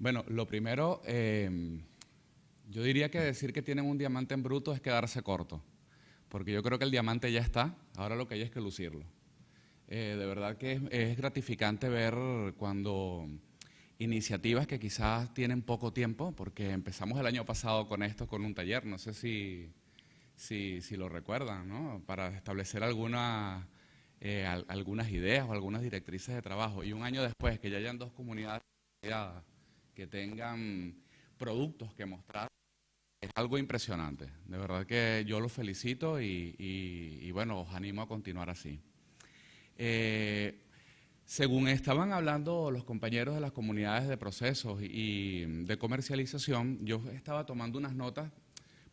Bueno, lo primero, em, yo diría que decir que tienen un diamante en bruto es quedarse corto, porque yo creo que el diamante ya está, ahora lo que hay es que lucirlo. Eh, de verdad que es, gratificante ver cuando iniciativas que quizás tienen poco tiempo, porque empezamos el año pasado con esto, con un taller, no sé si, si, lo recuerdan, ¿no? para establecer alguna, eh, algunas ideas o algunas directrices de trabajo. Y un año después, que ya hayan dos comunidades que tengan productos que mostrar, es algo impresionante. De verdad que yo los felicito y, bueno, os animo a continuar así. Eh, según estaban hablando los compañeros de las comunidades de procesos y de comercialización, yo estaba tomando unas notas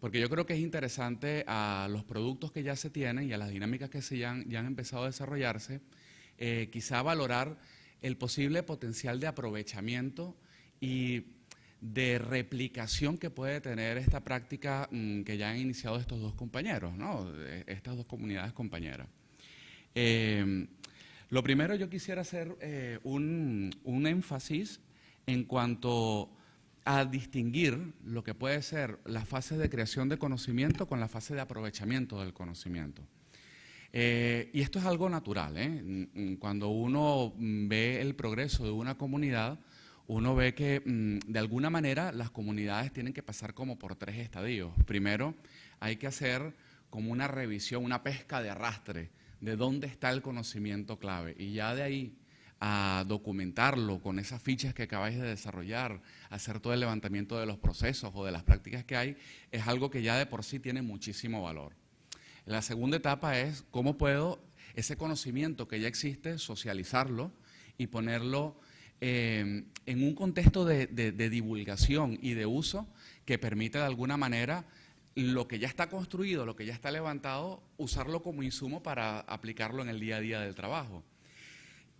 porque yo creo que es interesante a los productos que ya se tienen y a las dinámicas que se ya, han, empezado a desarrollarse, eh, quizá valorar el posible potencial de aprovechamiento y de replicación que puede tener esta práctica mm, que ya han iniciado estos dos compañeros, ¿no? estas dos comunidades compañeras. Em, lo primero yo quisiera hacer eh, un, un, énfasis en cuanto a distinguir lo que puede ser la fase de creación de conocimiento con la fase de aprovechamiento del conocimiento. Eh, y esto es algo natural. ¿eh? Cuando uno ve el progreso de una comunidad, uno ve que mm, de alguna manera las comunidades tienen que pasar como por tres estadios. Primero, hay que hacer como una revisión, una pesca de arrastre de dónde está el conocimiento clave. Y ya de ahí a documentarlo con esas fichas que acabáis de desarrollar, hacer todo el levantamiento de los procesos o de las prácticas que hay, es algo que ya de por sí tiene muchísimo valor. La segunda etapa es cómo puedo ese conocimiento que ya existe, socializarlo y ponerlo eh, en un contexto de, divulgación y de uso que permite de alguna manera lo que ya está construido, lo que ya está levantado, usarlo como insumo para aplicarlo en el día a día del trabajo.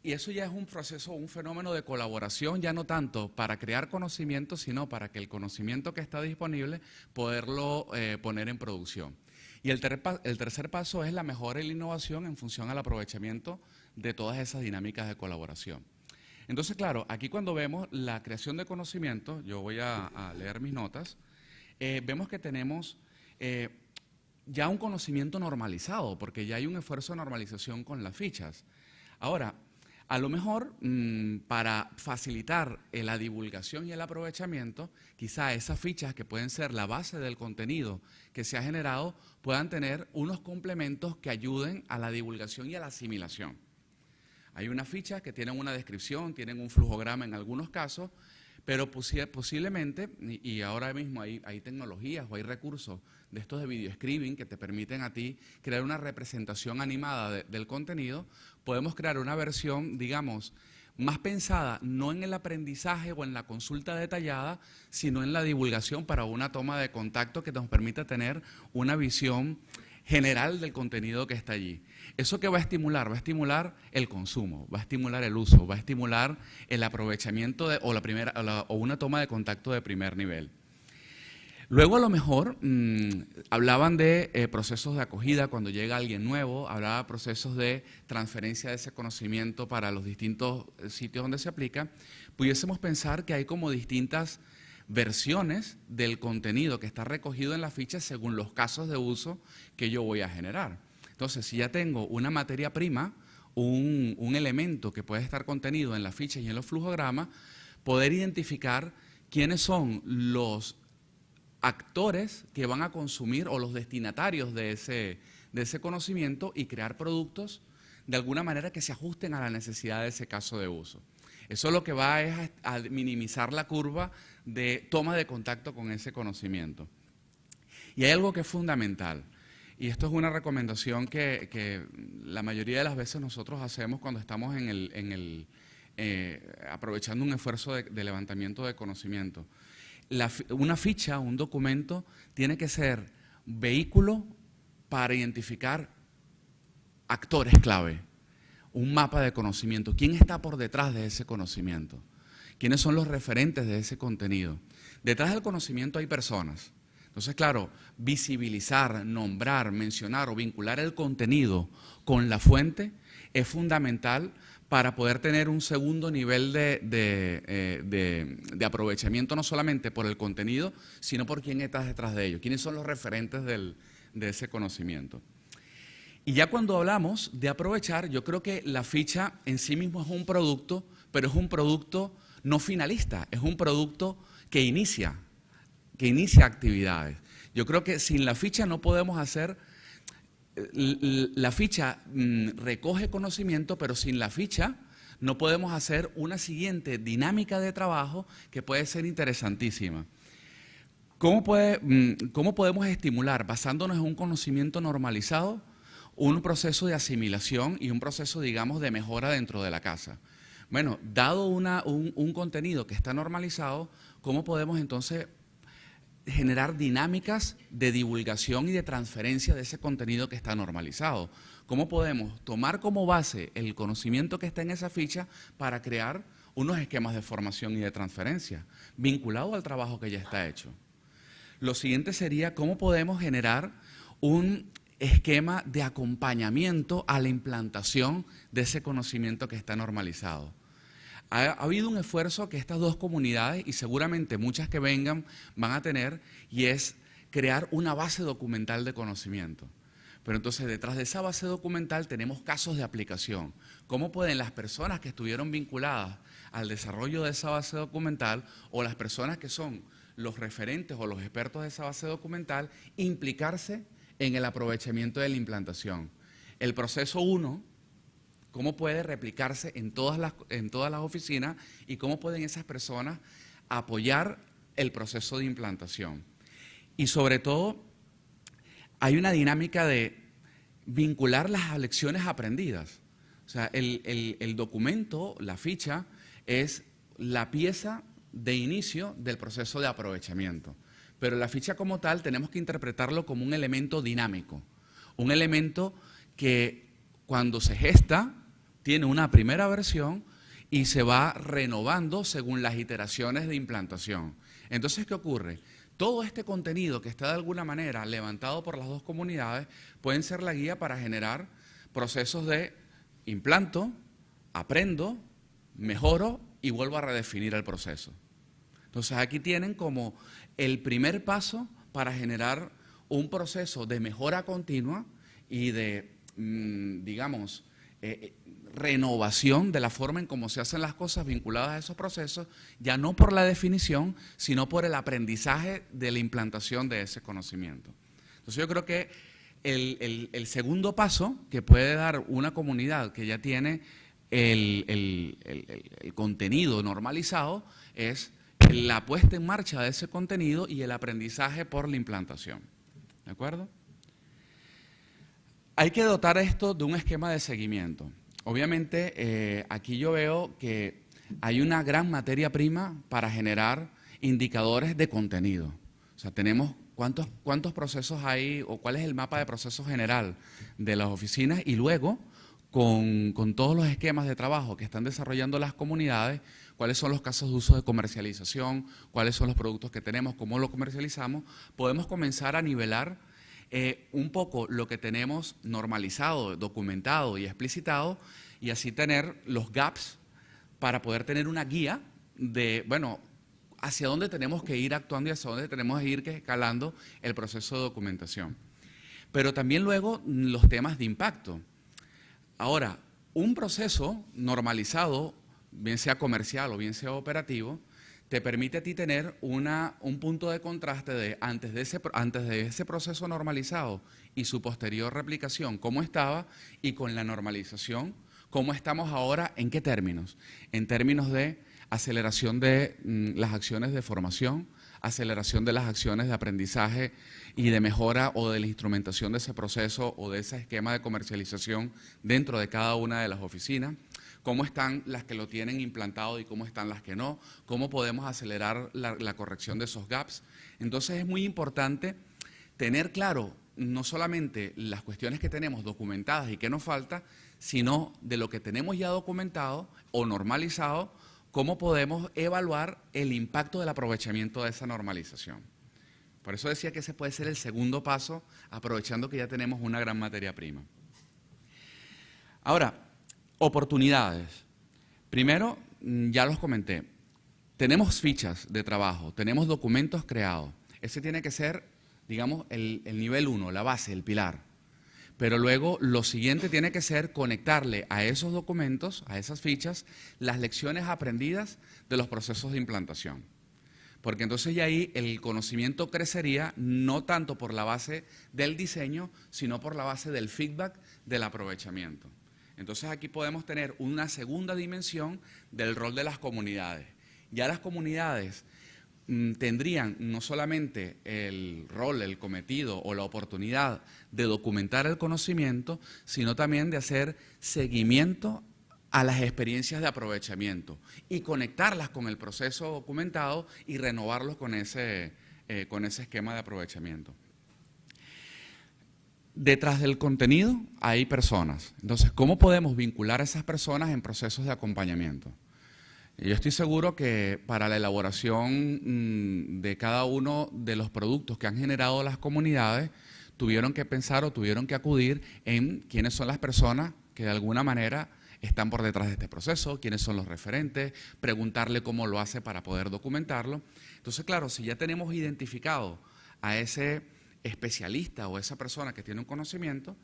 Y eso ya es un proceso, un fenómeno de colaboración, ya no tanto para crear conocimiento, sino para que el conocimiento que está disponible, poderlo eh, poner en producción. Y el, el, tercer paso es la mejora y la innovación en función al aprovechamiento de todas esas dinámicas de colaboración. Entonces, claro, aquí cuando vemos la creación de conocimiento, yo voy a, leer mis notas, eh, vemos que tenemos eh, ya un conocimiento normalizado, porque ya hay un esfuerzo de normalización con las fichas. Ahora, a lo mejor, mm, para facilitar la divulgación y el aprovechamiento, quizá esas fichas que pueden ser la base del contenido que se ha generado puedan tener unos complementos que ayuden a la divulgación y a la asimilación. Hay unas fichas que tienen una descripción, tienen un flujograma en algunos casos, pero posiblemente, y ahora mismo hay, tecnologías o hay recursos de estos de video screening que te permiten a ti crear una representación animada del contenido, podemos crear una versión, digamos, más pensada no en el aprendizaje o en la consulta detallada, sino en la divulgación para una toma de contacto que nos permita tener una visión general del contenido que está allí. ¿Eso qué va a estimular? Va a estimular el consumo, va a estimular el uso, va a estimular el aprovechamiento de, o, la primera, o, una toma de contacto de primer nivel. Luego a lo mejor mm, hablaban de eh, procesos de acogida cuando llega alguien nuevo, hablaba de procesos de transferencia de ese conocimiento para los distintos eh, sitios donde se aplica. Pudiésemos pensar que hay como distintas versiones del contenido que está recogido en la ficha según los casos de uso que yo voy a generar. Entonces, si ya tengo una materia prima, un, elemento que puede estar contenido en la ficha y en los flujogramas, poder identificar quiénes son los actores que van a consumir o los destinatarios de ese, de ese conocimiento y crear productos de alguna manera que se ajusten a la necesidad de ese caso de uso. Eso lo que va es a minimizar la curva de toma de contacto con ese conocimiento. Y hay algo que es fundamental, y esto es una recomendación que, la mayoría de las veces nosotros hacemos cuando estamos en el, eh, aprovechando un esfuerzo de, levantamiento de conocimiento. una ficha, un documento, tiene que ser vehículo para identificar actores clave un mapa de conocimiento. ¿Quién está por detrás de ese conocimiento? ¿Quiénes son los referentes de ese contenido? Detrás del conocimiento hay personas. Entonces, claro, visibilizar, nombrar, mencionar o vincular el contenido con la fuente es fundamental para poder tener un segundo nivel de, eh, aprovechamiento, no solamente por el contenido, sino por quién está detrás de ello, quiénes son los referentes de ese conocimiento. Y ya cuando hablamos de aprovechar, yo creo que la ficha en sí mismo es un producto, pero es un producto no finalista, es un producto que inicia, que inicia actividades. Yo creo que sin la ficha no podemos hacer la ficha mm, recoge conocimiento, pero sin la ficha no podemos hacer una siguiente dinámica de trabajo que puede ser interesantísima. ¿Cómo, mm, ¿Cómo, podemos estimular, basándonos en un conocimiento normalizado, un proceso de asimilación y un proceso, digamos, de mejora dentro de la casa? Bueno, dado un contenido que está normalizado, ¿cómo podemos entonces generar dinámicas de divulgación y de transferencia de ese contenido que está normalizado. ¿Cómo podemos tomar como base el conocimiento que está en esa ficha para crear unos esquemas de formación y de transferencia vinculados al trabajo que ya está hecho? Lo siguiente sería cómo podemos generar un esquema de acompañamiento a la implantación de ese conocimiento que está normalizado ha, habido un esfuerzo que estas dos comunidades, y seguramente muchas que vengan, van a tener, y es crear una base documental de conocimiento. Pero entonces detrás de esa base documental tenemos casos de aplicación. ¿Cómo pueden las personas que estuvieron vinculadas al desarrollo de esa base documental o las personas que son los referentes o los expertos de esa base documental implicarse en el aprovechamiento de la implantación? El proceso 1 cómo puede replicarse en todas las, en todas las oficinas y cómo pueden esas personas apoyar el proceso de implantación. Y sobre todo, hay una dinámica de vincular las lecciones aprendidas. O sea, el, documento, la ficha, es la pieza de inicio del proceso de aprovechamiento. Pero la ficha como tal tenemos que interpretarlo como un elemento dinámico, un elemento que cuando se gesta tiene una primera versión y se va renovando según las iteraciones de implantación. Entonces, ¿qué ocurre? Todo este contenido que está de alguna manera levantado por las dos comunidades pueden ser la guía para generar procesos de implanto, aprendo, mejoro y vuelvo a redefinir el proceso. Entonces aquí tienen como el primer paso para generar un proceso de mejora continua y de, mm, digamos, eh, renovación de la forma en cómo se hacen las cosas vinculadas a esos procesos, ya no por la definición, sino por el aprendizaje de la implantación de ese conocimiento. Entonces yo creo que el, segundo paso que puede dar una comunidad que ya tiene el, el contenido normalizado es la puesta en marcha de ese contenido y el aprendizaje por la implantación. ¿De acuerdo? Hay que dotar esto de un esquema de seguimiento. Obviamente, eh, aquí yo veo que hay una gran materia prima para generar indicadores de contenido. O sea, tenemos cuántos, cuántos procesos hay o cuál es el mapa de procesos general de las oficinas y luego, con, con todos los esquemas de trabajo que están desarrollando las comunidades, cuáles son los casos de uso de comercialización, cuáles son los productos que tenemos, cómo lo comercializamos, podemos comenzar a nivelar eh, un poco lo que tenemos normalizado, documentado y explicitado y así tener los gaps para poder tener una guía de, bueno, hacia dónde tenemos que ir actuando y hacia dónde tenemos que ir escalando el proceso de documentación. Pero también luego los temas de impacto. Ahora, un proceso normalizado, bien sea comercial o bien sea operativo, te permite a ti tener un punto de contraste de antes de, ese, antes de ese proceso normalizado y su posterior replicación, cómo estaba, y con la normalización, cómo estamos ahora, en qué términos. En términos de aceleración de mm, las acciones de formación, aceleración de las acciones de aprendizaje y de mejora o de la instrumentación de ese proceso o de ese esquema de comercialización dentro de cada una de las oficinas cómo están las que lo tienen implantado y cómo están las que no, cómo podemos acelerar la, corrección de esos gaps. Entonces es muy importante tener claro no solamente las cuestiones que tenemos documentadas y que nos falta, sino de lo que tenemos ya documentado o normalizado, cómo podemos evaluar el impacto del aprovechamiento de esa normalización. Por eso decía que ese puede ser el segundo paso, aprovechando que ya tenemos una gran materia prima. Ahora, Oportunidades. Primero, mm, ya los comenté, tenemos fichas de trabajo, tenemos documentos creados. Ese tiene que ser, digamos, el, el nivel uno, la base, el pilar. Pero luego lo siguiente tiene que ser conectarle a esos documentos, a esas fichas, las lecciones aprendidas de los procesos de implantación. Porque entonces ya ahí el conocimiento crecería no tanto por la base del diseño, sino por la base del feedback, del aprovechamiento. Entonces aquí podemos tener una segunda dimensión del rol de las comunidades. Ya las comunidades mm, tendrían no solamente el rol, el cometido o la oportunidad de documentar el conocimiento, sino también de hacer seguimiento a las experiencias de aprovechamiento y conectarlas con el proceso documentado y renovarlos con ese, eh, con ese esquema de aprovechamiento. Detrás del contenido hay personas. Entonces, ¿cómo podemos vincular a esas personas en procesos de acompañamiento? Yo estoy seguro que para la elaboración mm, de cada uno de los productos que han generado las comunidades, tuvieron que pensar o tuvieron que acudir en quiénes son las personas que de alguna manera están por detrás de este proceso, quiénes son los referentes, preguntarle cómo lo hace para poder documentarlo. Entonces, claro, si ya tenemos identificado a ese especialista o esa persona que tiene un conocimiento,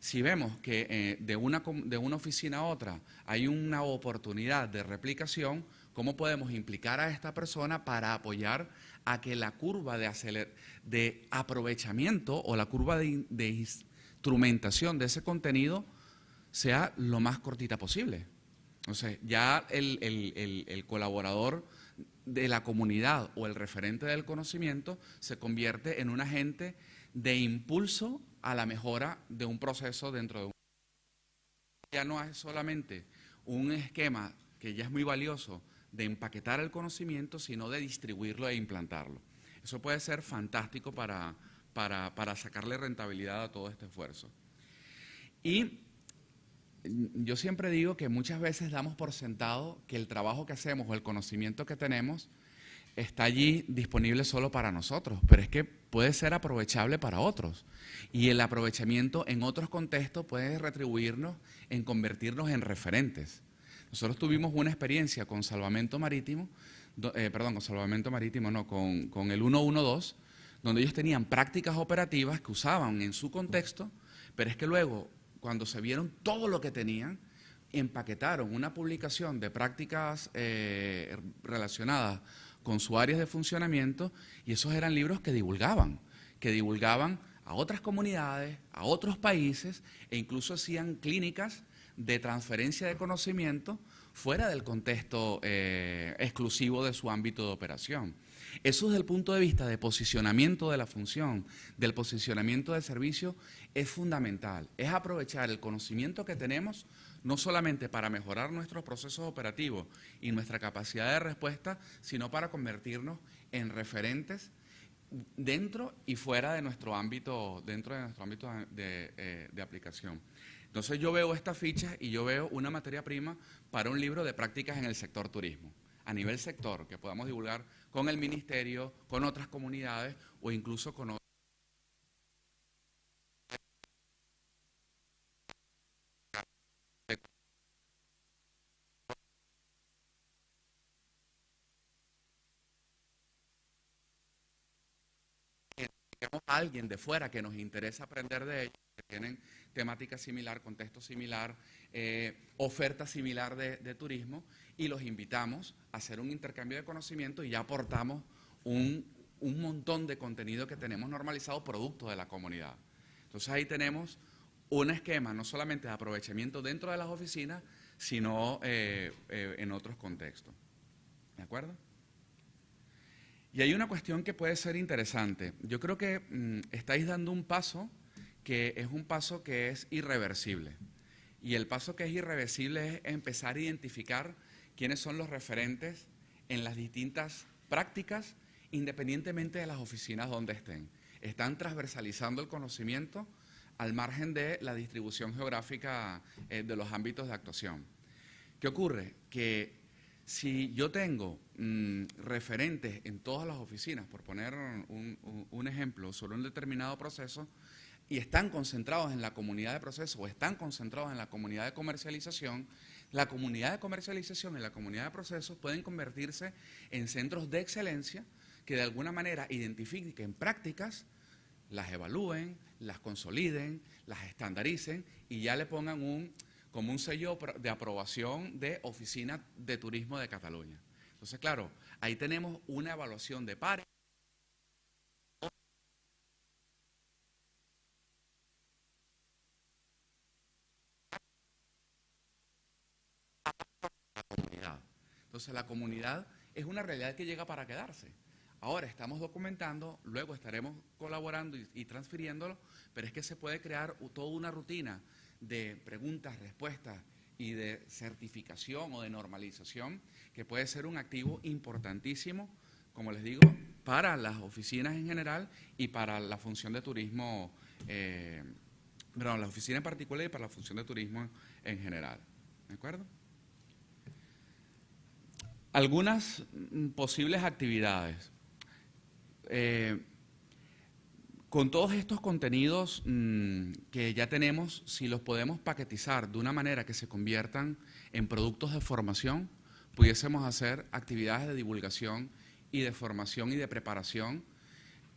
si vemos que eh, de, una, de una oficina a otra hay una oportunidad de replicación, ¿cómo podemos implicar a esta persona para apoyar a que la curva de, de aprovechamiento o la curva de, instrumentación de ese contenido sea lo más cortita posible. Entonces, ya el, el, colaborador de la comunidad o el referente del conocimiento se convierte en un agente de impulso a la mejora de un proceso dentro de un... Ya no es solamente un esquema que ya es muy valioso de empaquetar el conocimiento, sino de distribuirlo e implantarlo. Eso puede ser fantástico para, para, para sacarle rentabilidad a todo este esfuerzo. Y yo siempre digo que muchas veces damos por sentado que el trabajo que hacemos o el conocimiento que tenemos está allí disponible solo para nosotros, pero es que puede ser aprovechable para otros. Y el aprovechamiento en otros contextos puede retribuirnos en convertirnos en referentes. Nosotros tuvimos una experiencia con salvamento marítimo, eh, perdón, con salvamento marítimo, no, con, con el 112, donde ellos tenían prácticas operativas que usaban en su contexto, pero es que luego cuando se vieron todo lo que tenían, empaquetaron una publicación de prácticas eh, relacionadas con su área de funcionamiento y esos eran libros que divulgaban, que divulgaban a otras comunidades, a otros países e incluso hacían clínicas de transferencia de conocimiento fuera del contexto eh, exclusivo de su ámbito de operación. Eso desde el punto de vista de posicionamiento de la función, del posicionamiento del servicio, es fundamental. Es aprovechar el conocimiento que tenemos no solamente para mejorar nuestros procesos operativos y nuestra capacidad de respuesta, sino para convertirnos en referentes dentro y fuera de nuestro ámbito, dentro de nuestro ámbito de, eh, de aplicación. Entonces yo veo esta ficha y yo veo una materia prima para un libro de prácticas en el sector turismo, a nivel sector, que podamos divulgar con el ministerio, con otras comunidades o incluso con otros. A alguien de fuera que nos interesa aprender de ellos, que tienen temática similar, contexto similar, eh, oferta similar de, turismo, y los invitamos a hacer un intercambio de conocimiento y ya aportamos un, un montón de contenido que tenemos normalizado producto de la comunidad. Entonces ahí tenemos un esquema no solamente de aprovechamiento dentro de las oficinas, sino eh, eh, en otros contextos. ¿De acuerdo? Y hay una cuestión que puede ser interesante. Yo creo que mm, estáis dando un paso que es un paso que es irreversible. Y el paso que es irreversible es empezar a identificar quiénes son los referentes en las distintas prácticas, independientemente de las oficinas donde estén. Están transversalizando el conocimiento al margen de la distribución geográfica eh, de los ámbitos de actuación. ¿Qué ocurre? Que si yo tengo mm, referentes en todas las oficinas, por poner un, ejemplo, sobre un determinado proceso, y están concentrados en la comunidad de proceso o están concentrados en la comunidad de comercialización, la comunidad de comercialización y la comunidad de procesos pueden convertirse en centros de excelencia que de alguna manera identifiquen prácticas, las evalúen, las consoliden, las estandaricen y ya le pongan un, como un sello de aprobación de Oficina de Turismo de Cataluña. Entonces, claro, ahí tenemos una evaluación de pares. Entonces la comunidad es una realidad que llega para quedarse. Ahora estamos documentando, luego estaremos colaborando y, transfiriéndolo, pero es que se puede crear toda una rutina de preguntas, respuestas y de certificación o de normalización que puede ser un activo importantísimo, como les digo, para las oficinas en general y para la función de turismo, eh, perdón, la oficina en particular y para la función de turismo en general. ¿De acuerdo? Algunas mm, posibles actividades. Eh, con todos estos contenidos mm, que ya tenemos, si los podemos paquetizar de una manera que se conviertan en productos de formación, pudiésemos hacer actividades de divulgación y de formación y de preparación,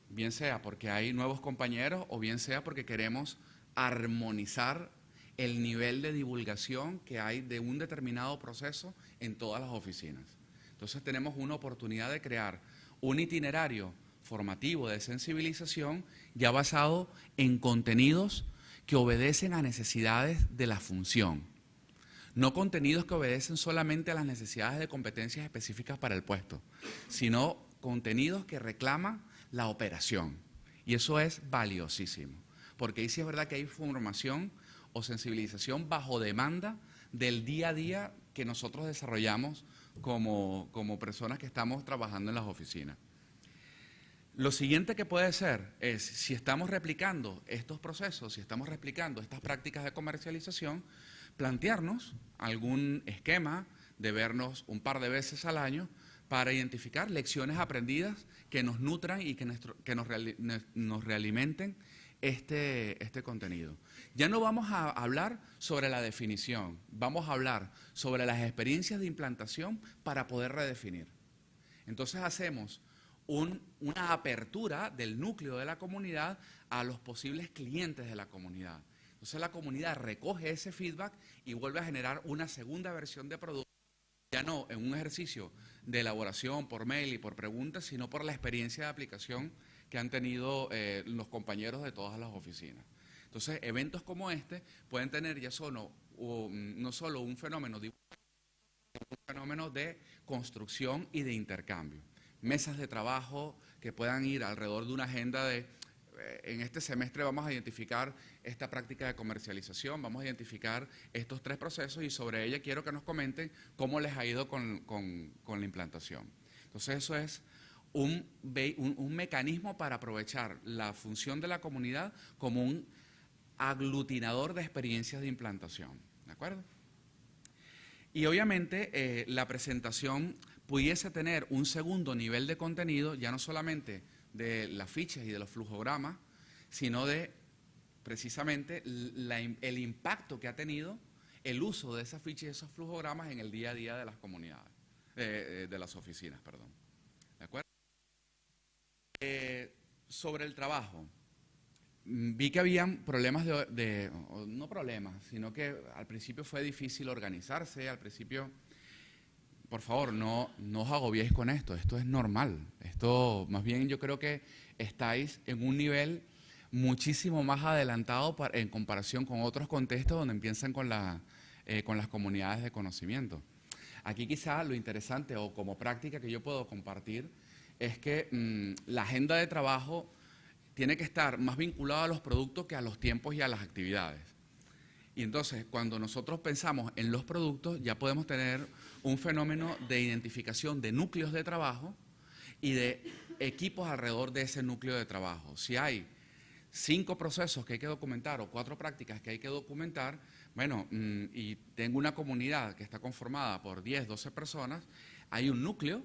bien sea porque hay nuevos compañeros o bien sea porque queremos armonizar el nivel de divulgación que hay de un determinado proceso en todas las oficinas. Entonces tenemos una oportunidad de crear un itinerario formativo de sensibilización ya basado en contenidos que obedecen a necesidades de la función. No contenidos que obedecen solamente a las necesidades de competencias específicas para el puesto, sino contenidos que reclaman la operación. Y eso es valiosísimo, porque ahí sí es verdad que hay formación o sensibilización bajo demanda del día a día que nosotros desarrollamos como, como personas que estamos trabajando en las oficinas. Lo siguiente que puede ser es, si estamos replicando estos procesos, si estamos replicando estas prácticas de comercialización, plantearnos algún esquema de vernos un par de veces al año para identificar lecciones aprendidas que nos nutran y que, que nos, nos realimenten este, este contenido. Ya no vamos a hablar sobre la definición, vamos a hablar sobre las experiencias de implantación para poder redefinir. Entonces hacemos una apertura del núcleo de la comunidad a los posibles clientes de la comunidad. Entonces la comunidad recoge ese feedback y vuelve a generar una segunda versión de producto, ya no en un ejercicio de elaboración por mail y por preguntas, sino por la experiencia de aplicación que han tenido eh, los compañeros de todas las oficinas. Entonces, eventos como este pueden tener ya solo, no solo un fenómeno un fenómeno de construcción y de intercambio. Mesas de trabajo que puedan ir alrededor de una agenda de, eh, en este semestre vamos a identificar esta práctica de comercialización, vamos a identificar estos tres procesos y sobre ella quiero que nos comenten cómo les ha ido con, con la implantación. Entonces eso es un, un, mecanismo para aprovechar la función de la comunidad como un aglutinador de experiencias de implantación. ¿De acuerdo? Y obviamente eh, la presentación pudiese tener un segundo nivel de contenido, ya no solamente de las fichas y de los flujogramas, sino de precisamente el impacto que ha tenido el uso de esas fichas y esos flujogramas en el día a día de las comunidades, eh, de las oficinas, perdón. ¿De acuerdo? Eh, sobre el trabajo. Mm, vi que habían problemas de, no problemas, sino que al principio fue difícil organizarse, al principio, por favor, no, no os agobiéis con esto, esto es normal, esto más bien yo creo que estáis en un nivel muchísimo más adelantado en comparación con otros contextos donde empiezan eh, con las comunidades de conocimiento. Aquí quizá lo interesante o como práctica que yo puedo compartir es que mm, la agenda de trabajo tiene que estar más vinculada a los productos que a los tiempos y a las actividades. Y entonces, cuando nosotros pensamos en los productos, ya podemos tener un fenómeno de identificación de núcleos de trabajo y de equipos alrededor de ese núcleo de trabajo. Si hay cinco procesos que hay que documentar o cuatro prácticas que hay que documentar, bueno, mm, y tengo una comunidad que está conformada por 10, 12 personas, hay un núcleo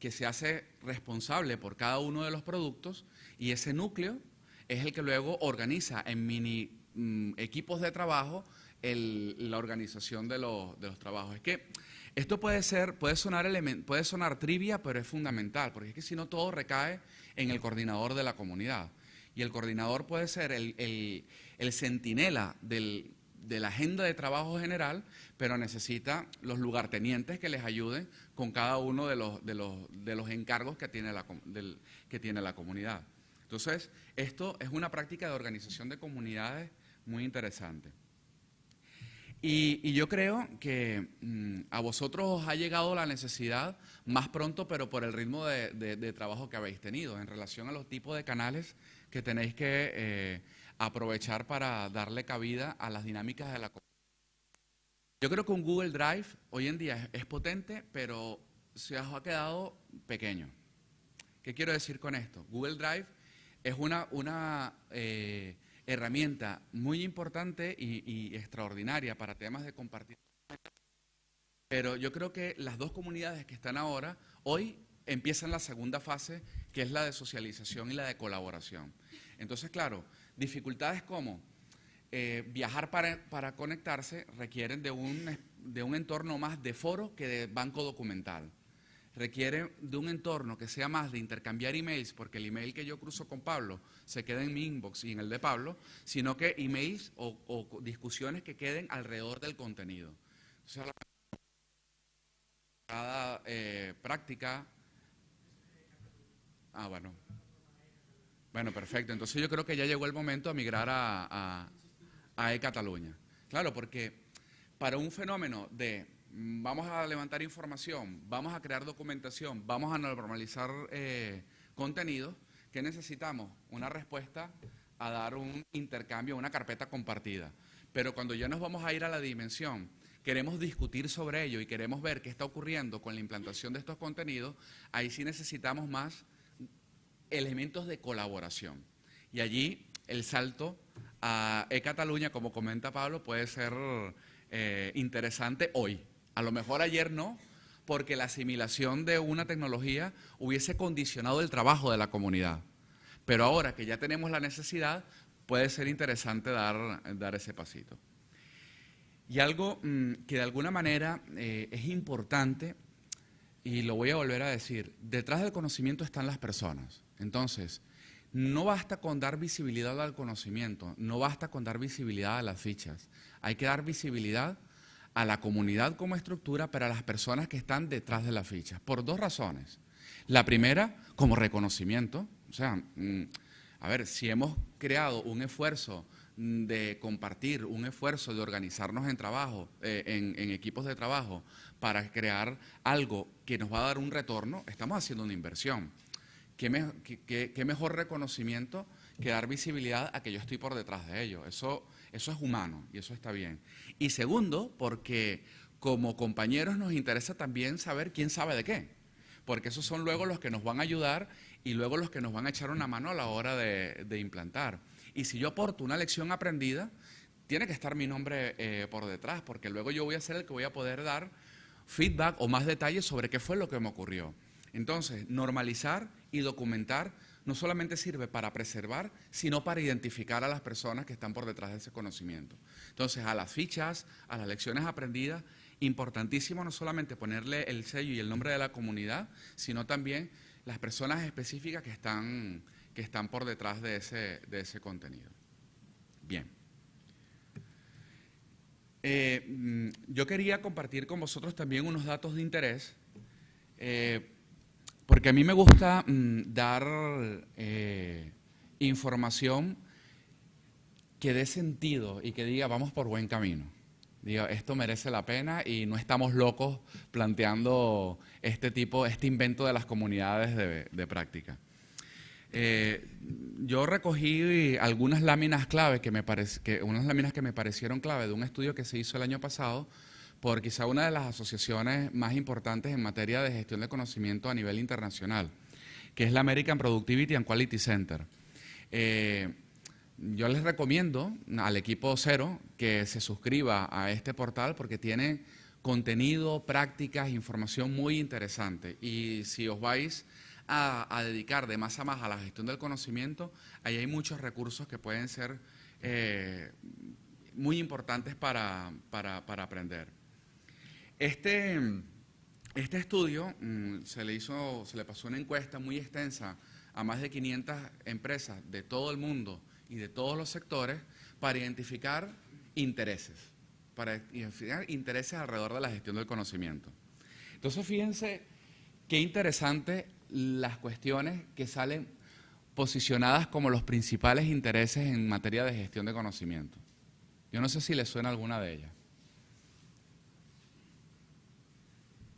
que se hace responsable por cada uno de los productos y ese núcleo es el que luego organiza en mini mm, equipos de trabajo la organización de los, de los trabajos. Es que esto puede ser, puede sonar, puede sonar trivia, pero es fundamental, porque es que si no todo recae en el coordinador de la comunidad. Y el coordinador puede ser el, el, centinela de la agenda de trabajo general, pero necesita los lugartenientes que les ayuden con cada uno de los, de los, de los encargos que tiene, que tiene la comunidad. Entonces, esto es una práctica de organización de comunidades muy interesante. Y, yo creo que mm, a vosotros os ha llegado la necesidad más pronto, pero por el ritmo de, trabajo que habéis tenido en relación a los tipos de canales que tenéis que eh, aprovechar para darle cabida a las dinámicas de la comunidad. Yo creo que un Google Drive hoy en día es, potente, pero se os ha quedado pequeño. ¿Qué quiero decir con esto? Google Drive es una, una eh, herramienta muy importante y, extraordinaria para temas de compartir. Pero yo creo que las dos comunidades que están ahora, hoy empiezan la segunda fase, que es la de socialización y la de colaboración. Entonces, claro, dificultades como eh, viajar para, para, conectarse requieren de un, de un entorno más de foro que de banco documental requiere de un entorno que sea más de intercambiar emails, porque el email que yo cruzo con Pablo se queda en mi inbox y en el de Pablo, sino que emails o, discusiones que queden alrededor del contenido. O sea, cada eh, práctica... Ah, bueno. Bueno, perfecto. Entonces yo creo que ya llegó el momento de migrar a, a, a e-Cataluña. Claro, porque para un fenómeno de vamos a levantar información, vamos a crear documentación, vamos a normalizar eh, contenido, ¿qué necesitamos? Una respuesta a dar un intercambio, una carpeta compartida. Pero cuando ya nos vamos a ir a la dimensión, queremos discutir sobre ello y queremos ver qué está ocurriendo con la implantación de estos contenidos, ahí sí necesitamos más elementos de colaboración. Y allí el salto a e-Cataluña, como comenta Pablo, puede ser eh, interesante hoy. A lo mejor ayer no, porque la asimilación de una tecnología hubiese condicionado el trabajo de la comunidad. Pero ahora que ya tenemos la necesidad, puede ser interesante dar, dar ese pasito. Y algo mm, que de alguna manera eh, es importante, y lo voy a volver a decir, detrás del conocimiento están las personas. Entonces, no basta con dar visibilidad al conocimiento, no basta con dar visibilidad a las fichas, hay que dar visibilidad a la comunidad como estructura, pero a las personas que están detrás de las fichas, por dos razones. La primera, como reconocimiento. O sea, mm, a ver, si hemos creado un esfuerzo mm, de compartir, un esfuerzo de organizarnos en trabajo, eh, en, equipos de trabajo, para crear algo que nos va a dar un retorno, estamos haciendo una inversión. ¿Qué, qué mejor reconocimiento que dar visibilidad a que yo estoy por detrás de ello? Eso eso es humano y eso está bien. Y segundo, porque como compañeros nos interesa también saber quién sabe de qué, porque esos son luego los que nos van a ayudar y luego los que nos van a echar una mano a la hora de, implantar. Y si yo aporto una lección aprendida, tiene que estar mi nombre eh, por detrás, porque luego yo voy a ser el que voy a poder dar feedback o más detalles sobre qué fue lo que me ocurrió. Entonces, normalizar y documentar no solamente sirve para preservar, sino para identificar a las personas que están por detrás de ese conocimiento. Entonces, a las fichas, a las lecciones aprendidas, importantísimo no solamente ponerle el sello y el nombre de la comunidad, sino también las personas específicas que están, que están por detrás de ese, de ese contenido. Bien. Eh, mm, yo quería compartir con vosotros también unos datos de interés. Eh, porque a mí me gusta mm, dar eh, información que dé sentido y que diga, vamos por buen camino. Diga, esto merece la pena y no estamos locos planteando este tipo, este invento de las comunidades de, práctica. Eh, yo recogí algunas láminas clave que me que, unas láminas que me parecieron clave de un estudio que se hizo el año pasado por quizá una de las asociaciones más importantes en materia de gestión de conocimiento a nivel internacional, que es la American Productivity and Quality Center. Eh, yo les recomiendo al equipo cero que se suscriba a este portal porque tiene contenido, prácticas, información muy interesante. Y si os vais a, dedicar de más a más a la gestión del conocimiento, ahí hay muchos recursos que pueden ser eh, muy importantes para, aprender. Este, este estudio mm, se, le hizo, se le pasó una encuesta muy extensa a más de 500 empresas de todo el mundo y de todos los sectores para identificar intereses, para identificar intereses alrededor de la gestión del conocimiento. Entonces, fíjense qué interesante las cuestiones que salen posicionadas como los principales intereses en materia de gestión de conocimiento. Yo no sé si les suena alguna de ellas.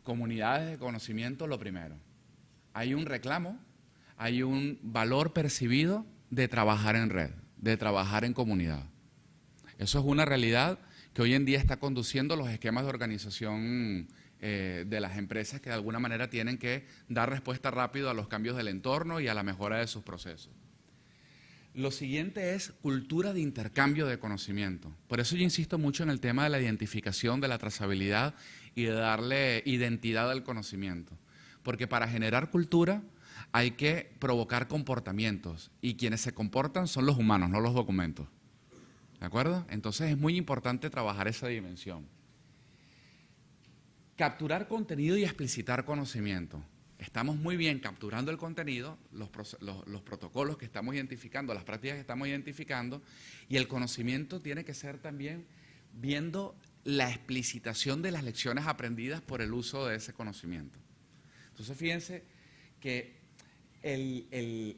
Comunidades de conocimiento, lo primero. Hay un reclamo, hay un valor percibido de trabajar en red, de trabajar en comunidad. Eso es una realidad que hoy en día está conduciendo los esquemas de organización eh, de las empresas que de alguna manera tienen que dar respuesta rápido a los cambios del entorno y a la mejora de sus procesos. Lo siguiente es cultura de intercambio de conocimiento. Por eso yo insisto mucho en el tema de la identificación, de la trazabilidad y de darle identidad al conocimiento. Porque para generar cultura hay que provocar comportamientos y quienes se comportan son los humanos, no los documentos. ¿De acuerdo? Entonces es muy importante trabajar esa dimensión. Capturar contenido y explicitar conocimiento. Estamos muy bien capturando el contenido, los, protocolos que estamos identificando, las prácticas que estamos identificando, y el conocimiento tiene que ser también viendo la explicitación de las lecciones aprendidas por el uso de ese conocimiento. Entonces, fíjense que el,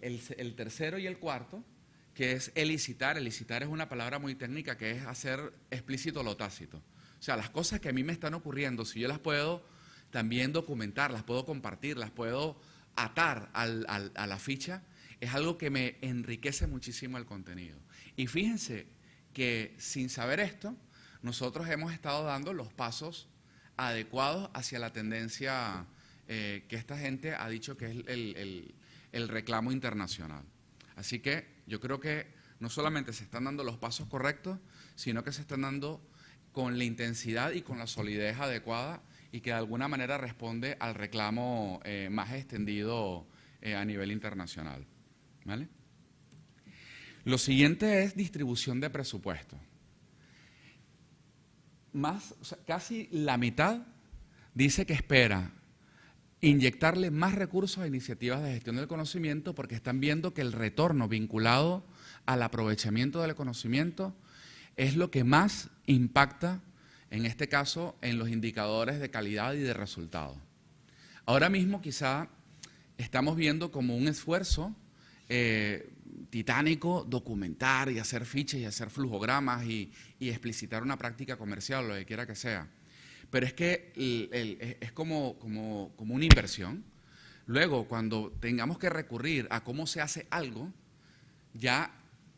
el tercero y el cuarto, que es elicitar, elicitar es una palabra muy técnica que es hacer explícito lo tácito. O sea, las cosas que a mí me están ocurriendo, si yo las puedo también documentar, las puedo compartir, las puedo atar a la ficha, es algo que me enriquece muchísimo el contenido. Y fíjense que sin saber esto, nosotros hemos estado dando los pasos adecuados hacia la tendencia eh, que esta gente ha dicho que es el reclamo internacional. Así que yo creo que no solamente se están dando los pasos correctos, sino que se están dando con la intensidad y con la solidez adecuada y que de alguna manera responde al reclamo eh, más extendido eh, a nivel internacional. Lo siguiente es distribución de presupuesto. Más, casi la mitad dice que espera inyectarle más recursos a iniciativas de gestión del conocimiento porque están viendo que el retorno vinculado al aprovechamiento del conocimiento es lo que más impacta, en este caso, en los indicadores de calidad y de resultado. Ahora mismo quizá estamos viendo como un esfuerzo eh, titánico documentar y hacer fichas y hacer flujogramas y, explicitar una práctica comercial, lo que quiera que sea. Pero es que es como, como, como una inversión. Luego, cuando tengamos que recurrir a cómo se hace algo, ya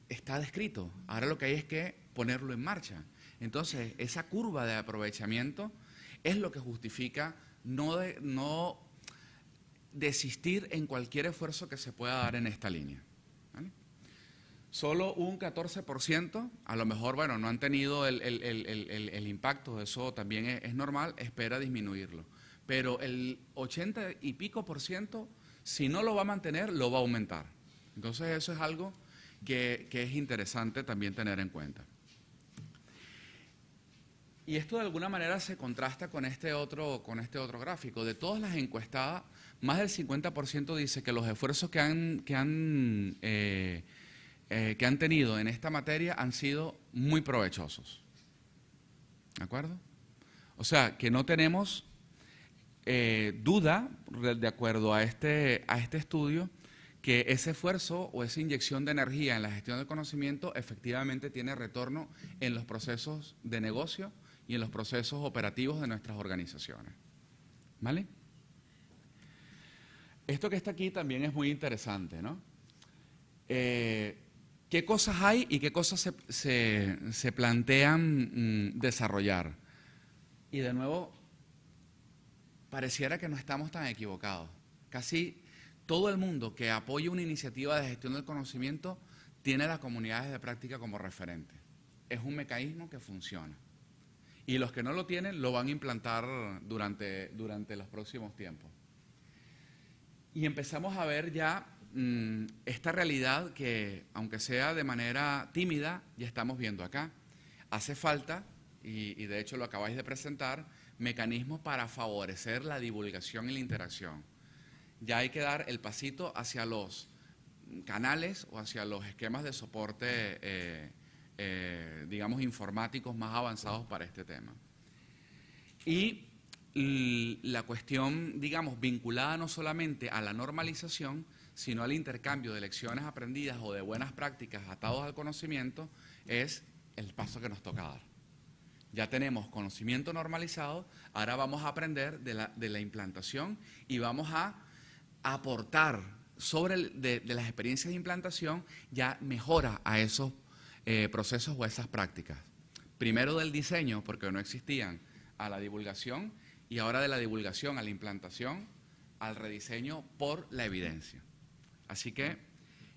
está descrito. Ahora lo que hay es que ponerlo en marcha. Entonces, esa curva de aprovechamiento es lo que justifica no, desistir en cualquier esfuerzo que se pueda dar en esta línea. Solo un 14%, a lo mejor, bueno, no han tenido el, impacto, eso también es, normal, espera disminuirlo. Pero el 80 y pico por ciento, si no lo va a mantener, lo va a aumentar. Entonces eso es algo que es interesante también tener en cuenta. Y esto de alguna manera se contrasta con este otro, con este otro gráfico. De todas las encuestadas, más del 50% dice que los esfuerzos que han, que, han, eh, eh, que han tenido en esta materia han sido muy provechosos. ¿De acuerdo? O sea, que no tenemos eh, duda, de acuerdo a este, a este estudio, que ese esfuerzo o esa inyección de energía en la gestión del conocimiento efectivamente tiene retorno en los procesos de negocio y en los procesos operativos de nuestras organizaciones. ¿Vale? Esto que está aquí también es muy interesante, ¿no? Eh, ¿Qué cosas hay y qué cosas se, plantean mm, desarrollar? Y de nuevo, pareciera que no estamos tan equivocados. Casi todo el mundo que apoya una iniciativa de gestión del conocimiento tiene las comunidades de práctica como referente. Es un mecanismo que funciona y los que no lo tienen lo van a implantar durante, durante los próximos tiempos. Y empezamos a ver ya mm, esta realidad que, aunque sea de manera tímida, ya estamos viendo acá. Hace falta, y, de hecho lo acabáis de presentar, mecanismos para favorecer la divulgación y la interacción. Ya hay que dar el pasito hacia los canales o hacia los esquemas de soporte, eh, eh, digamos, informáticos más avanzados para este tema. Y la cuestión, digamos, vinculada no solamente a la normalización, sino al intercambio de lecciones aprendidas o de buenas prácticas atados al conocimiento, es el paso que nos toca dar. Ya tenemos conocimiento normalizado, ahora vamos a aprender de la, de la implantación y vamos a aportar sobre de, las experiencias de implantación ya mejora a esos eh, procesos o esas prácticas. Primero del diseño, porque no existían, a la divulgación y ahora de la divulgación a la implantación, al rediseño por la evidencia. Así que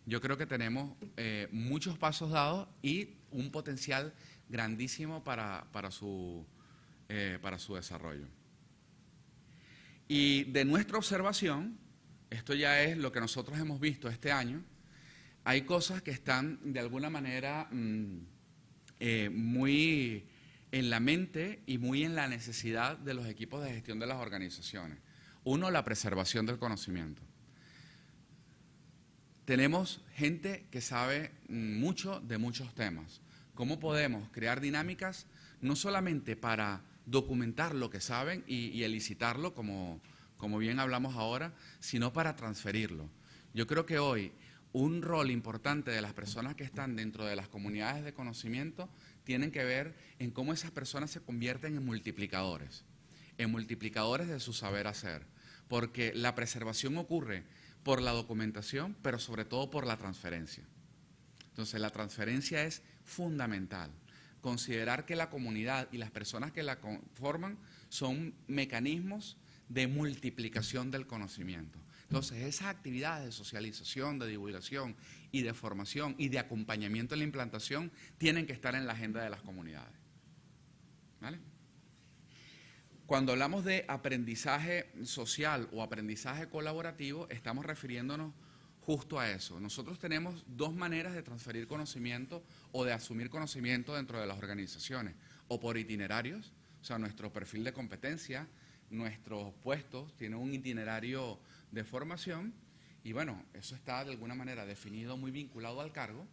yo creo que tenemos eh, muchos pasos dados y un potencial grandísimo para, para, su, eh, para su desarrollo. Y de nuestra observación, esto ya es lo que nosotros hemos visto este año, hay cosas que están de alguna manera mm, eh, muy en la mente y muy en la necesidad de los equipos de gestión de las organizaciones. Uno, la preservación del conocimiento. Tenemos gente que sabe mm, mucho de muchos temas. ¿Cómo podemos crear dinámicas no solamente para documentar lo que saben y, y elicitarlo como, como bien hablamos ahora, sino para transferirlo. Yo creo que hoy un rol importante de las personas que están dentro de las comunidades de conocimiento tienen que ver en cómo esas personas se convierten en multiplicadores, en multiplicadores de su saber hacer, porque la preservación ocurre por la documentación, pero sobre todo por la transferencia. Entonces, la transferencia es fundamental. Considerar que la comunidad y las personas que la conforman son mecanismos de multiplicación del conocimiento. Entonces, esas actividades de socialización, de divulgación y de formación y de acompañamiento en la implantación tienen que estar en la agenda de las comunidades. Cuando hablamos de aprendizaje social o aprendizaje colaborativo, estamos refiriéndonos justo a eso. Nosotros tenemos dos maneras de transferir conocimiento o de asumir conocimiento dentro de las organizaciones, o por itinerarios, o sea, nuestro perfil de competencia, nuestros puestos tienen un itinerario de formación y bueno, eso está de alguna manera definido muy vinculado al cargo,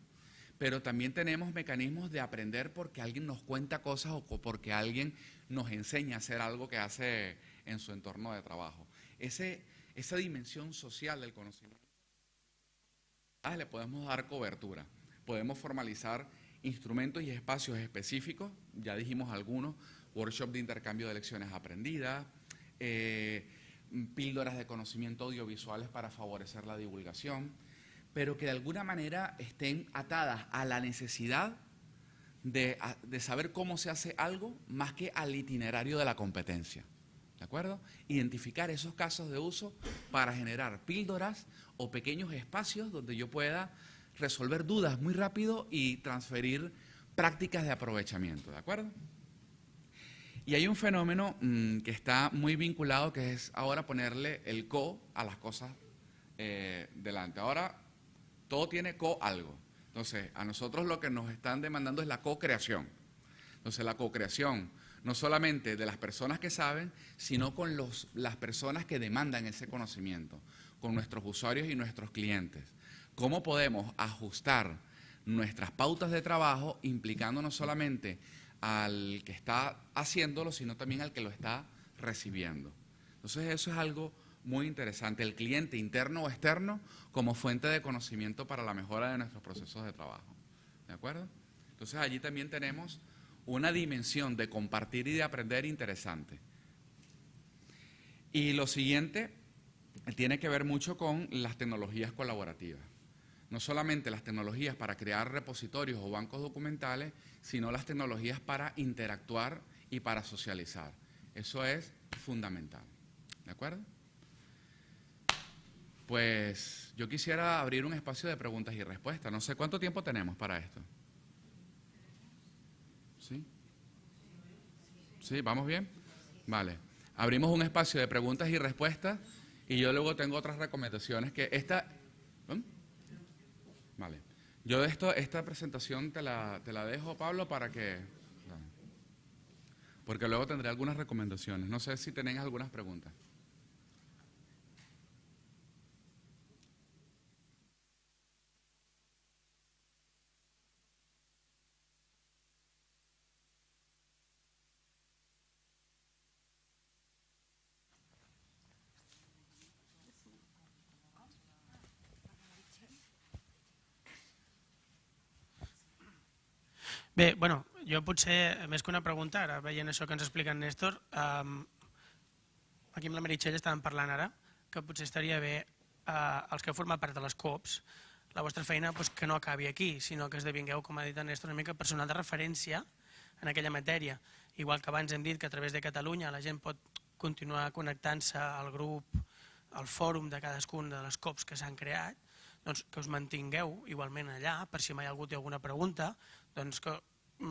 pero también tenemos mecanismos de aprender porque alguien nos cuenta cosas o porque alguien nos enseña a hacer algo que hace en su entorno de trabajo. Ese, esa dimensión social del conocimiento le podemos dar cobertura, podemos formalizar instrumentos y espacios específicos, ya dijimos algunos, workshop de intercambio de lecciones aprendidas, eh, píldoras de conocimiento audiovisuales para favorecer la divulgación, pero que de alguna manera estén atadas a la necesidad de, de, saber cómo se hace algo más que al itinerario de la competencia. ¿De acuerdo? Identificar esos casos de uso para generar píldoras o pequeños espacios donde yo pueda resolver dudas muy rápido y transferir prácticas de aprovechamiento. ¿De acuerdo? Y hay un fenómeno mm, que está muy vinculado, que es ahora ponerle el co a las cosas eh, delante. Ahora todo tiene co algo. Entonces, a nosotros lo que nos están demandando es la co-creación. Entonces, la co-creación, no solamente de las personas que saben, sino con los, las personas que demandan ese conocimiento, con nuestros usuarios y nuestros clientes. ¿Cómo podemos ajustar nuestras pautas de trabajo implicando solamente al que está haciéndolo, sino también al que lo está recibiendo. Entonces eso es algo muy interesante, el cliente interno o externo como fuente de conocimiento para la mejora de nuestros procesos de trabajo. ¿De acuerdo? Entonces allí también tenemos una dimensión de compartir y de aprender interesante. Y lo siguiente tiene que ver mucho con las tecnologías colaborativas no solamente las tecnologías para crear repositorios o bancos documentales, sino las tecnologías para interactuar y para socializar. Eso es fundamental. ¿De acuerdo? Pues yo quisiera abrir un espacio de preguntas y respuestas. No sé cuánto tiempo tenemos para esto. ¿Sí? ¿Sí? ¿Vamos bien? Vale. Abrimos un espacio de preguntas y respuestas Y yo luego tengo otras recomendaciones que esta... Vale. Yo esto, esta presentación te la, te la dejo, Pablo, para que... Porque luego tendré algunas recomendaciones. No sé si tenéis algunas preguntas. Bé, bueno, jo potser, més que una pregunta, ara veient això que ens explica en Néstor, um, aquí amb la Meritxell estàvem parlant ara, que potser estaria bé uh, els que formen part de les COPs, la vostra feina pues, que no acabi aquí, sinó que esdevingueu, com ha dit en Néstor, una mica personal de referència en aquella matèria. Igual que abans hem dit que a través de Catalunya la gent pot continuar connectant-se al grup, al fòrum de cadascun de les COPs que s'han creat, doncs que us mantingueu igualment allà per si mai algú té alguna pregunta doncs que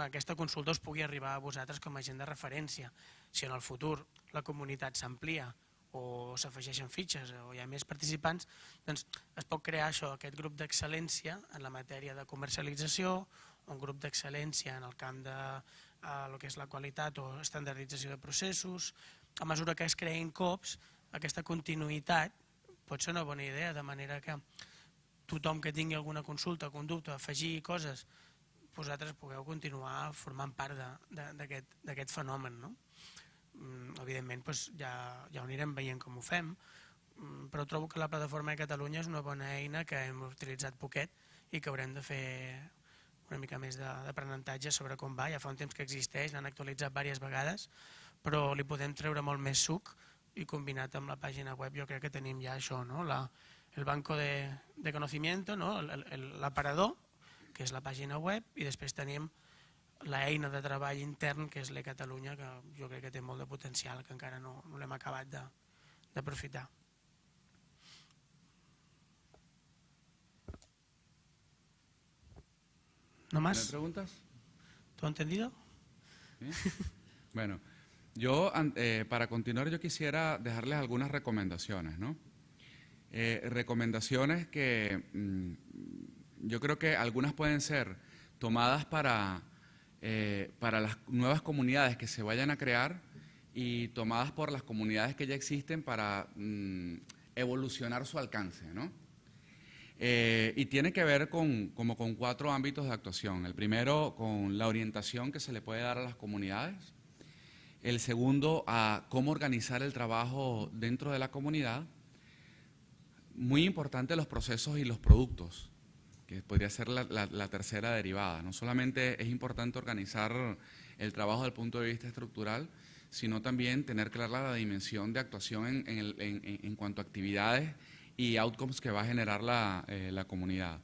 aquesta consulta us pugui arribar a vosaltres com a gent de referència. Si en el futur la comunitat s'amplia o s'afegeixen fitxes o hi ha més participants, doncs es pot crear això, aquest grup d'excel·lència en la matèria de comercialització, un grup d'excel·lència en el camp de eh, el que és la qualitat o estandardització de processos. A mesura que es creïn COPs, aquesta continuïtat pot ser una bona idea, de manera que tothom que tingui alguna consulta, conducta, afegir coses, vosaltres pugueu continuar formant part d'aquest fenomen. No? Mm, evidentment doncs ja, ja ho anirem veient com ho fem, mm, però trobo que la plataforma de Catalunya és una bona eina que hem utilitzat poquet i que haurem de fer una mica més d'aprenentatge sobre com va. Ja fa un temps que existeix, l'han actualitzat diverses vegades, però li podem treure molt més suc i combinat amb la pàgina web jo crec que tenim ja això, no? la, el banco de, de conocimiento, no? l'aparador, que és la pàgina web, i després tenim l'eina de treball intern, que és l'E Catalunya, que jo crec que té molt de potencial, que encara no, no l'hem acabat d'aprofitar. ¿No más? preguntas? ¿Todo entendido? ¿Sí? Bueno, yo eh, para continuar yo quisiera dejarles algunas recomendaciones, ¿no? Eh, recomendaciones que mm, yo creo que algunas pueden ser tomadas para, eh, para las nuevas comunidades que se vayan a crear y tomadas por las comunidades que ya existen para mm, evolucionar su alcance, ¿no? Eh, y tiene que ver con, como con cuatro ámbitos de actuación. El primero, con la orientación que se le puede dar a las comunidades. El segundo, a cómo organizar el trabajo dentro de la comunidad. Muy importante los procesos y los productos que podría ser la, tercera derivada. No solamente es importante organizar el trabajo desde el punto de vista estructural, sino también tener clara la dimensión de actuación en, cuanto a actividades y outcomes que va a generar la, eh, comunidad.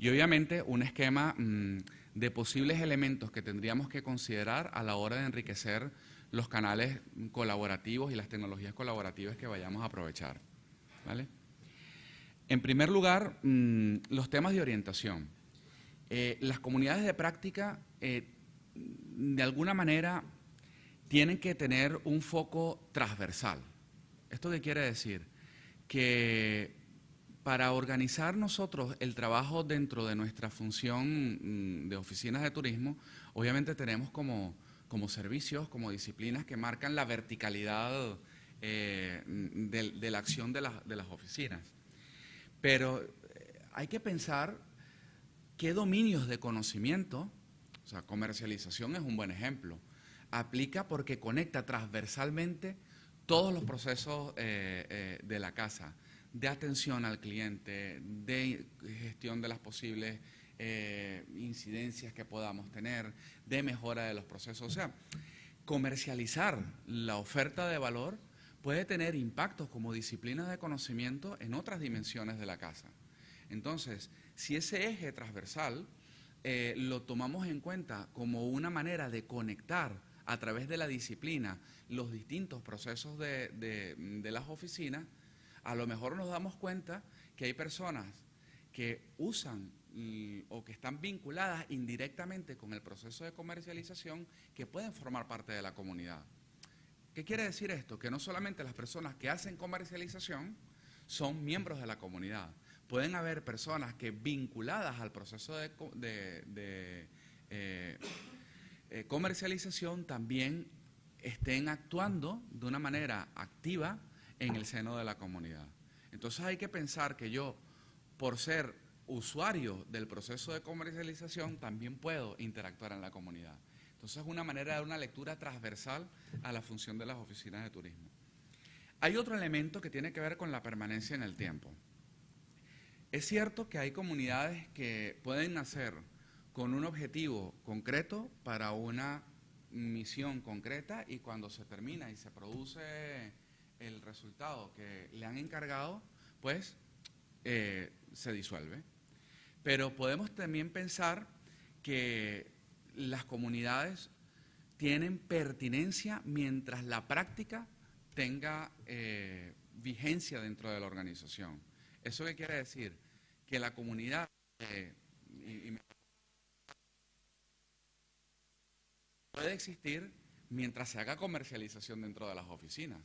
Y obviamente un esquema mm, de posibles elementos que tendríamos que considerar a la hora de enriquecer los canales colaborativos y las tecnologías colaborativas que vayamos a aprovechar. ¿vale? En primer lugar, mm, los temas de orientación. Eh, las comunidades de práctica, eh, de alguna manera, tienen que tener un foco transversal. ¿Esto qué quiere decir? Que para organizar nosotros el trabajo dentro de nuestra función mm, de oficinas de turismo, obviamente tenemos como, servicios, como disciplinas que marcan la verticalidad eh, de, la acción de las oficinas. Pero eh, hay que pensar qué dominios de conocimiento, o sea, comercialización es un buen ejemplo, aplica porque conecta transversalmente todos los procesos eh, eh, de la casa, de atención al cliente, de gestión de las posibles incidencias que podamos tener, de mejora de los procesos. O sea, comercializar la oferta de valor puede tener impactos como disciplinas de conocimiento en otras dimensiones de la casa. Entonces, si ese eje transversal eh, lo tomamos en cuenta como una manera de conectar a través de la disciplina los distintos procesos de, las oficinas, a lo mejor nos damos cuenta que hay personas que usan o que están vinculadas indirectamente con el proceso de comercialización que pueden formar parte de la comunidad ¿Qué quiere decir esto? Que no solamente las personas que hacen comercialización son miembros de la comunidad. Pueden haber personas que vinculadas al proceso de, eh, eh, comercialización también estén actuando de una manera activa en el seno de la comunidad. Entonces hay que pensar que yo, por ser usuario del proceso de comercialización, también puedo interactuar en la comunidad. Entonces es una manera de dar una lectura transversal a la función de las oficinas de turismo. Hay otro elemento que tiene que ver con la permanencia en el tiempo. Es cierto que hay comunidades que pueden nacer con un objetivo concreto para una misión concreta y cuando se termina y se produce el resultado que le han encargado, pues eh, se disuelve. Pero podemos también pensar que las comunidades tienen pertinencia mientras la práctica tenga eh, vigencia dentro de la organización. ¿Eso qué quiere decir? Que la comunidad, eh, puede existir mientras se haga comercialización dentro de las oficinas.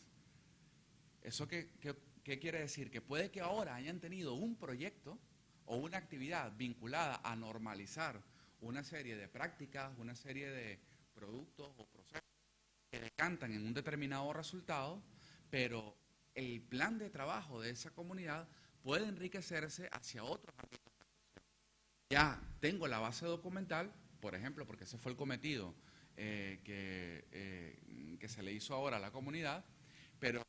¿Eso qué, quiere decir? Que puede que ahora hayan tenido un proyecto o una actividad vinculada a normalizar una serie de prácticas, una serie de productos o procesos que decantan en un determinado resultado, pero el plan de trabajo de esa comunidad puede enriquecerse hacia otros ámbitos. Ya tengo la base documental, por ejemplo, porque ese fue el cometido eh, eh, que se le hizo ahora a la comunidad, pero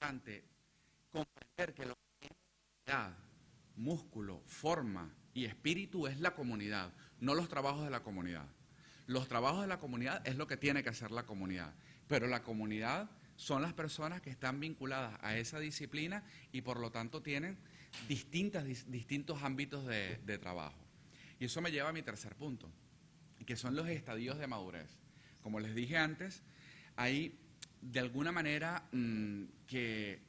comprender que lo que tiene músculo, forma y espíritu es la comunidad, no los trabajos de la comunidad. Los trabajos de la comunidad es lo que tiene que hacer la comunidad, pero la comunidad son las personas que están vinculadas a esa disciplina y por lo tanto tienen distintas, distintos ámbitos de, de trabajo. Y eso me lleva a mi tercer punto, que son los estadios de madurez. Como les dije antes, hay de alguna manera mm, que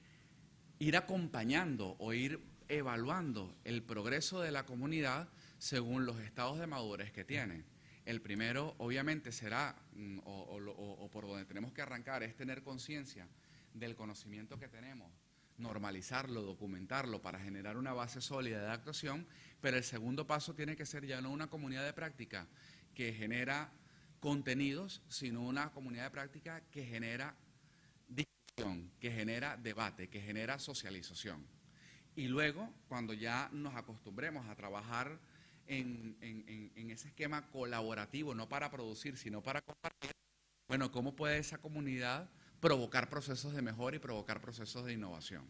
ir acompañando o ir evaluando el progreso de la comunidad según los estados de madurez que tiene. El primero, obviamente, será, mm, o, por donde tenemos que arrancar, es tener conciencia del conocimiento que tenemos, normalizarlo, documentarlo para generar una base sólida de actuación, pero el segundo paso tiene que ser ya no una comunidad de práctica que genera contenidos, sino una comunidad de práctica que genera discusión, que genera debate, que genera socialización. Y luego, cuando ya nos acostumbremos a trabajar en, ese esquema colaborativo, no para producir, sino para compartir, bueno, ¿cómo puede esa comunidad provocar procesos de mejora y provocar procesos de innovación?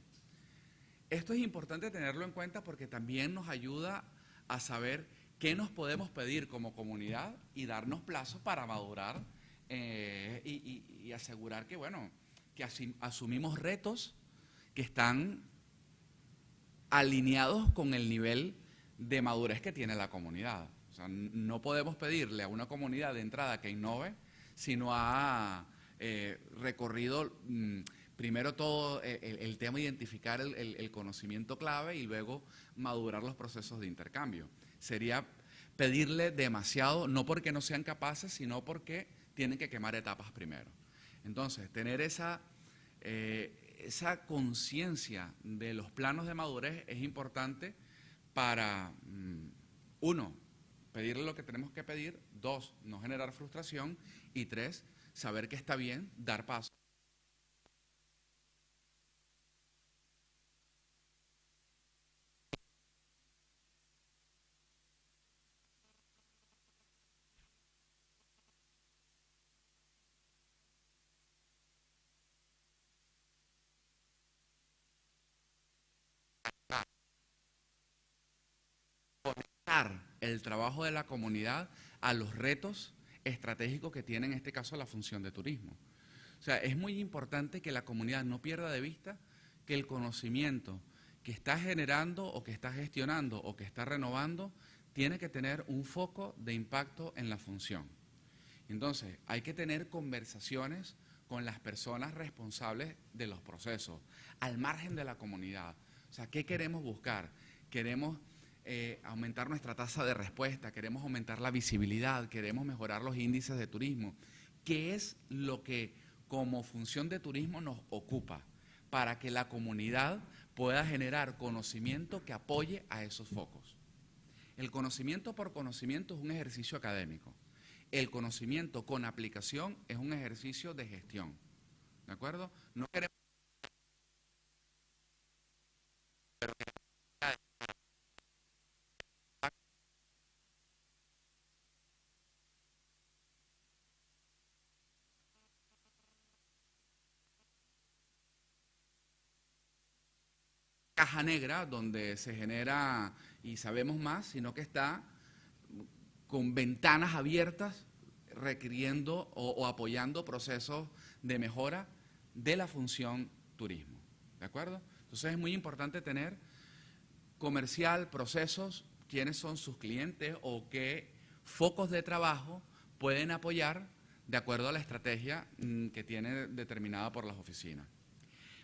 Esto es importante tenerlo en cuenta porque también nos ayuda a saber ¿Qué nos podemos pedir como comunidad y darnos plazos para madurar eh, y, asegurar que, bueno, que asumimos retos que están alineados con el nivel de madurez que tiene la comunidad. O sea, no podemos pedirle a una comunidad de entrada que innove si no ha eh, recorrido mm, primero todo eh, el, tema de identificar el conocimiento clave y luego madurar los procesos de intercambio sería pedirle demasiado, no porque no sean capaces, sino porque tienen que quemar etapas primero. Entonces, tener esa, eh, esa conciencia de los planos de madurez es importante para, mm, uno, pedirle lo que tenemos que pedir, dos, no generar frustración y tres, saber que está bien dar paso. El trabajo de la comunidad a los retos estratégicos que tiene en este caso la función de turismo. O sea, es muy importante que la comunidad no pierda de vista que el conocimiento que está generando o que está gestionando o que está renovando tiene que tener un foco de impacto en la función. Entonces, hay que tener conversaciones con las personas responsables de los procesos, al margen de la comunidad. O sea, ¿qué queremos buscar? Queremos eh, aumentar nuestra tasa de respuesta, queremos aumentar la visibilidad, queremos mejorar los índices de turismo. ¿Qué es lo que como función de turismo nos ocupa para que la comunidad pueda generar conocimiento que apoye a esos focos? El conocimiento por conocimiento es un ejercicio académico. El conocimiento con aplicación es un ejercicio de gestión. ¿De acuerdo? No queremos caja negra donde se genera y sabemos más, sino que está con ventanas abiertas requiriendo o, apoyando procesos de mejora de la función turismo. ¿De acuerdo? Entonces es muy importante tener comercial, procesos, quiénes son sus clientes o qué focos de trabajo pueden apoyar de acuerdo a la estrategia mm, que tiene determinada por las oficinas.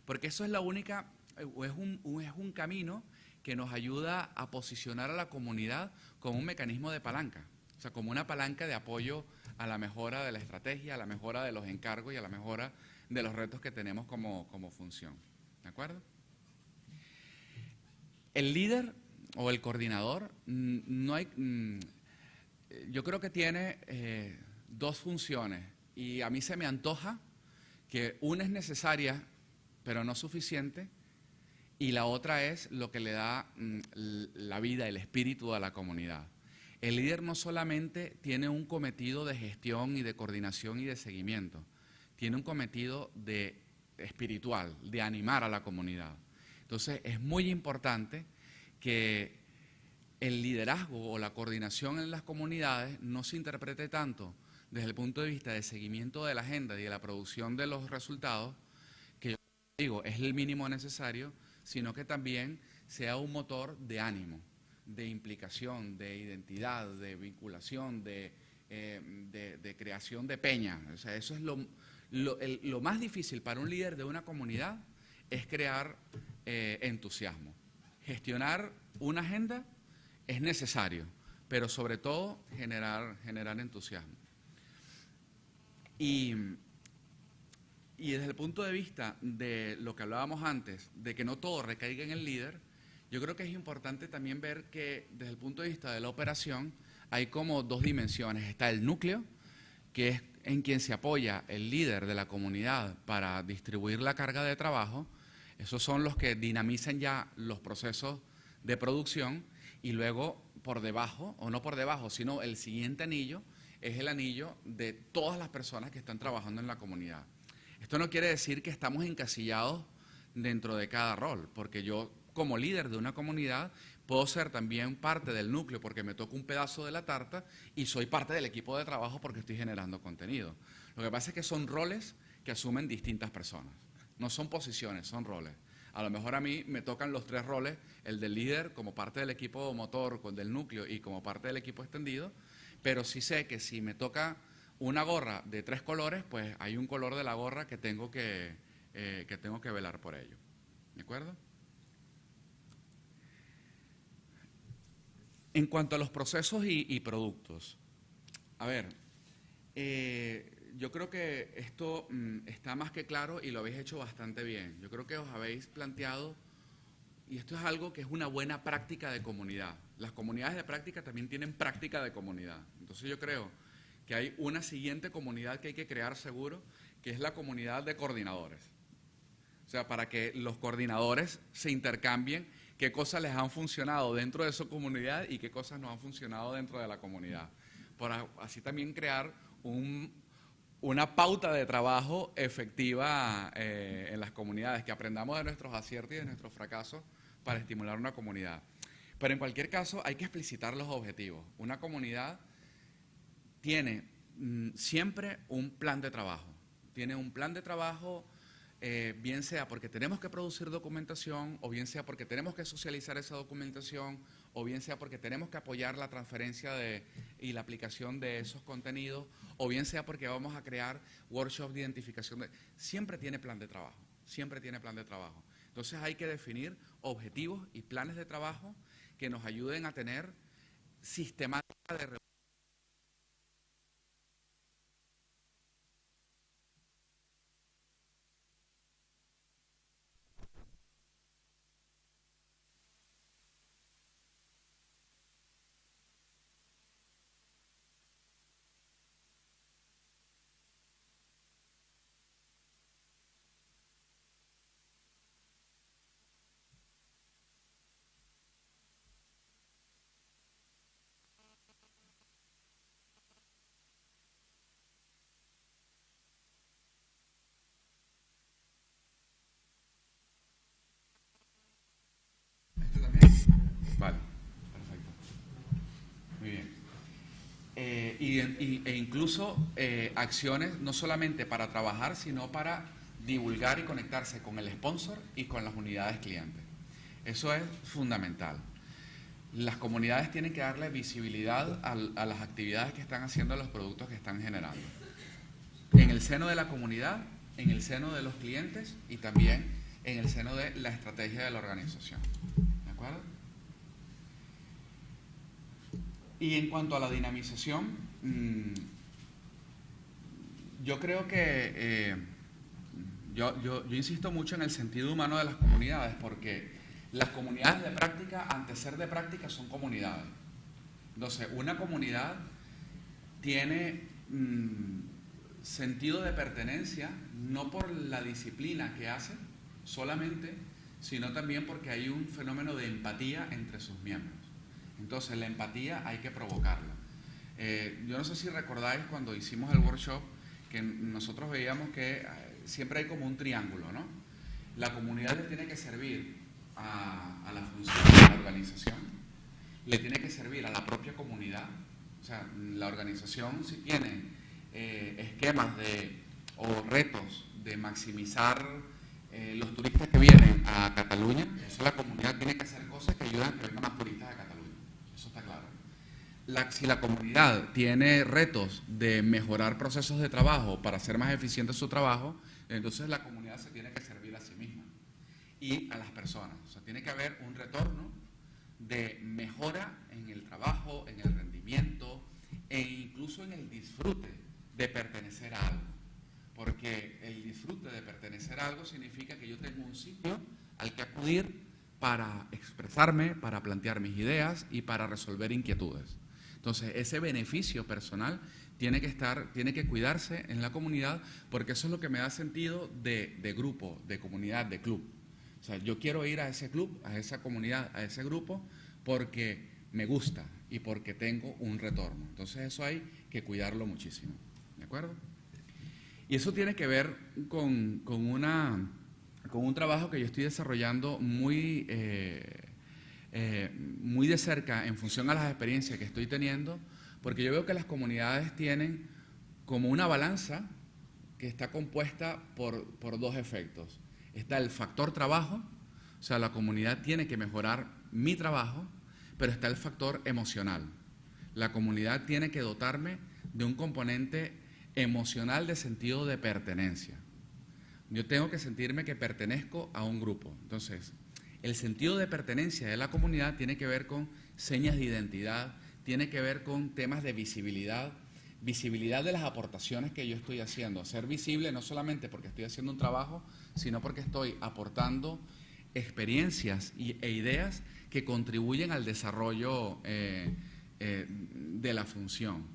Porque eso es la única, es un, es un camino que nos ayuda a posicionar a la comunidad como un mecanismo de palanca. O sea, como una palanca de apoyo a la mejora de la estrategia, a la mejora de los encargos y a la mejora de los retos que tenemos como, función. ¿De acuerdo? El líder o el coordinador, mm, no hay, mm, yo creo que tiene eh, dos funciones y a mí se me antoja que una es necesaria pero no suficiente y la otra es lo que le da mm, la vida, el espíritu a la comunidad. El líder no solamente tiene un cometido de gestión y de coordinación y de seguimiento, tiene un cometido de espiritual, de animar a la comunidad. Entonces es muy importante que el liderazgo o la coordinación en las comunidades no se interprete tanto desde el punto de vista de seguimiento de la agenda y de la producción de los resultados, que yo digo es el mínimo necesario, sino que también sea un motor de ánimo de implicación, de identidad, de vinculación, de, eh, creación de peña. O sea, eso es lo, lo, más difícil para un líder de una comunidad, es crear eh, entusiasmo. Gestionar una agenda es necesario, pero sobre todo generar, generar entusiasmo. Y, y desde el punto de vista de lo que hablábamos antes, de que no todo recaiga en el líder, yo creo que es importante también ver que desde el punto de vista de la operación hay como dos dimensiones. Está el núcleo, que es en quien se apoya el líder de la comunidad para distribuir la carga de trabajo. Esos son los que dinamizan ya los procesos de producción y luego por debajo, o no por debajo, sino el siguiente anillo es el anillo de todas las personas que están trabajando en la comunidad. Esto no quiere decir que estamos encasillados dentro de cada rol, porque yo como líder de una comunidad, puedo ser también parte del núcleo porque me toca un pedazo de la tarta y soy parte del equipo de trabajo porque estoy generando contenido. Lo que pasa es que son roles que asumen distintas personas. No son posiciones, son roles. A lo mejor a mí me tocan los tres roles, el del líder como parte del equipo motor, del núcleo y como parte del equipo extendido, pero sí sé que si me toca una gorra de tres colores, pues hay un color de la gorra que tengo que, eh, que, tengo que velar por ello. ¿De acuerdo? En cuanto a los procesos y, productos, a ver, eh, yo creo que esto mm, está más que claro y lo habéis hecho bastante bien. Yo creo que os habéis planteado, y esto es algo que es una buena práctica de comunidad. Las comunidades de práctica también tienen práctica de comunidad. Entonces yo creo que hay una siguiente comunidad que hay que crear seguro, que es la comunidad de coordinadores. O sea, para que los coordinadores se intercambien qué cosas les han funcionado dentro de su comunidad y qué cosas no han funcionado dentro de la comunidad. Para así también crear una pauta de trabajo efectiva eh, en las comunidades, que aprendamos de nuestros aciertos y de nuestros fracasos para estimular una comunidad. Pero en cualquier caso hay que explicitar los objetivos. Una comunidad tiene mm, siempre un plan de trabajo. Tiene un plan de trabajo, eh, bien sea porque tenemos que producir documentación, o bien sea porque tenemos que socializar esa documentación, o bien sea porque tenemos que apoyar la transferencia de, y la aplicación de esos contenidos, o bien sea porque vamos a crear workshops de identificación. De, siempre tiene plan de trabajo, siempre tiene plan de trabajo. Entonces hay que definir objetivos y planes de trabajo que nos ayuden a tener sistemática de Vale, perfecto. Muy bien. E incluso eh, acciones no solamente para trabajar, sino para divulgar y conectarse con el sponsor y con las unidades clientes. Eso es fundamental. Las comunidades tienen que darle visibilidad a, a las actividades que están haciendo los productos que están generando. En el seno de la comunidad, en el seno de los clientes y también en el seno de la estrategia de la organización. ¿De acuerdo? Y en cuanto a la dinamización, yo creo que eh, yo, yo, insisto mucho en el sentido humano de las comunidades, porque las comunidades de práctica, antes ser de práctica, son comunidades. Entonces, una comunidad tiene mm, sentido de pertenencia no por la disciplina que hace solamente, sino también porque hay un fenómeno de empatía entre sus miembros. Entonces, la empatía hay que provocarla. Eh, yo no sé si recordáis cuando hicimos el workshop que nosotros veíamos que eh, siempre hay como un triángulo, ¿no? La comunidad le tiene que servir a, la función de la organización, le tiene que servir a la propia comunidad. O sea, la organización si tiene eh, esquemas de, o retos de maximizar los turistas que vienen a Cataluña, eso la comunidad tiene que hacer cosas que ayudan a que vengan más turistas a Cataluña si la comunidad tiene retos de mejorar procesos de trabajo para hacer más eficiente su trabajo, entonces la comunidad se tiene que servir a sí misma y a las personas. O sea, tiene que haber un retorno de mejora en el trabajo, en el rendimiento e incluso en el disfrute de pertenecer a algo. Porque el disfrute de pertenecer a algo significa que yo tengo un sitio al que acudir para expresarme, para plantear mis ideas y para resolver inquietudes. Entonces, ese beneficio personal tiene que estar, tiene que cuidarse en la comunidad, porque eso es lo que me da sentido de, grupo, de comunidad, de club. O sea, yo quiero ir a ese club, a esa comunidad, a ese grupo, porque me gusta y porque tengo un retorno. Entonces, eso hay que cuidarlo muchísimo. ¿De acuerdo? Y eso tiene que ver con, una, con un trabajo que yo estoy desarrollando muy... Eh, eh, muy de cerca en función a las experiencias que estoy teniendo, porque yo veo que las comunidades tienen como una balanza que está compuesta por, por dos efectos. Está el factor trabajo, o sea, la comunidad tiene que mejorar mi trabajo, pero está el factor emocional. La comunidad tiene que dotarme de un componente emocional de sentido de pertenencia. Yo tengo que sentirme que pertenezco a un grupo. Entonces, el sentido de pertenencia de la comunidad tiene que ver con señas de identidad, tiene que ver con temas de visibilidad, visibilidad de las aportaciones que yo estoy haciendo, ser visible no solamente porque estoy haciendo un trabajo, sino porque estoy aportando experiencias e ideas que contribuyen al desarrollo eh, eh, de la función.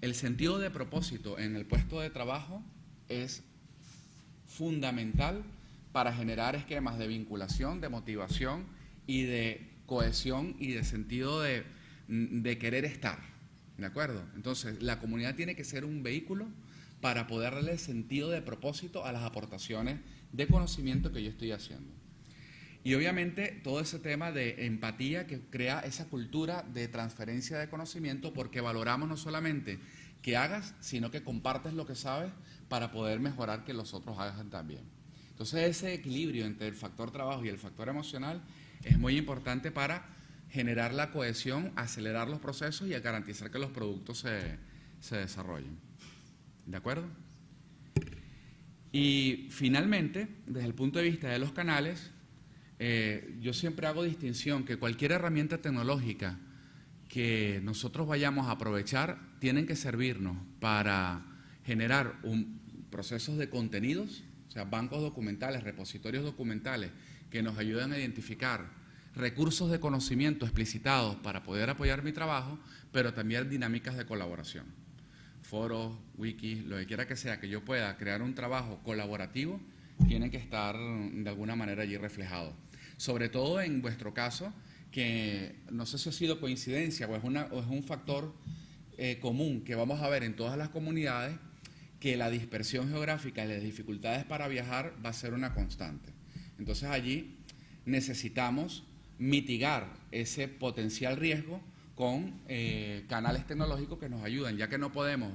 El sentido de propósito en el puesto de trabajo es fundamental para generar esquemas de vinculación, de motivación y de cohesión y de sentido de, querer estar. ¿De acuerdo? Entonces, la comunidad tiene que ser un vehículo para poder darle sentido de propósito a las aportaciones de conocimiento que yo estoy haciendo. Y obviamente todo ese tema de empatía que crea esa cultura de transferencia de conocimiento porque valoramos no solamente que hagas, sino que compartes lo que sabes para poder mejorar que los otros hagan también. Entonces ese equilibrio entre el factor trabajo y el factor emocional es muy importante para generar la cohesión, acelerar los procesos y garantizar que los productos se, se desarrollen. ¿De acuerdo? Y finalmente, desde el punto de vista de los canales, eh, yo siempre hago distinción que cualquier herramienta tecnológica que nosotros vayamos a aprovechar tienen que servirnos para generar un, procesos de contenidos, sea, bancos documentales, repositorios documentales que nos ayuden a identificar recursos de conocimiento explicitados para poder apoyar mi trabajo, pero también dinámicas de colaboración. Foros, wikis, lo que quiera que sea, que yo pueda crear un trabajo colaborativo, tiene que estar de alguna manera allí reflejado sobre todo en vuestro caso, que no sé si ha sido coincidencia o es, una, o es un factor eh, común que vamos a ver en todas las comunidades, que la dispersión geográfica y las dificultades para viajar va a ser una constante. Entonces allí necesitamos mitigar ese potencial riesgo con eh, canales tecnológicos que nos ayuden, ya que no podemos,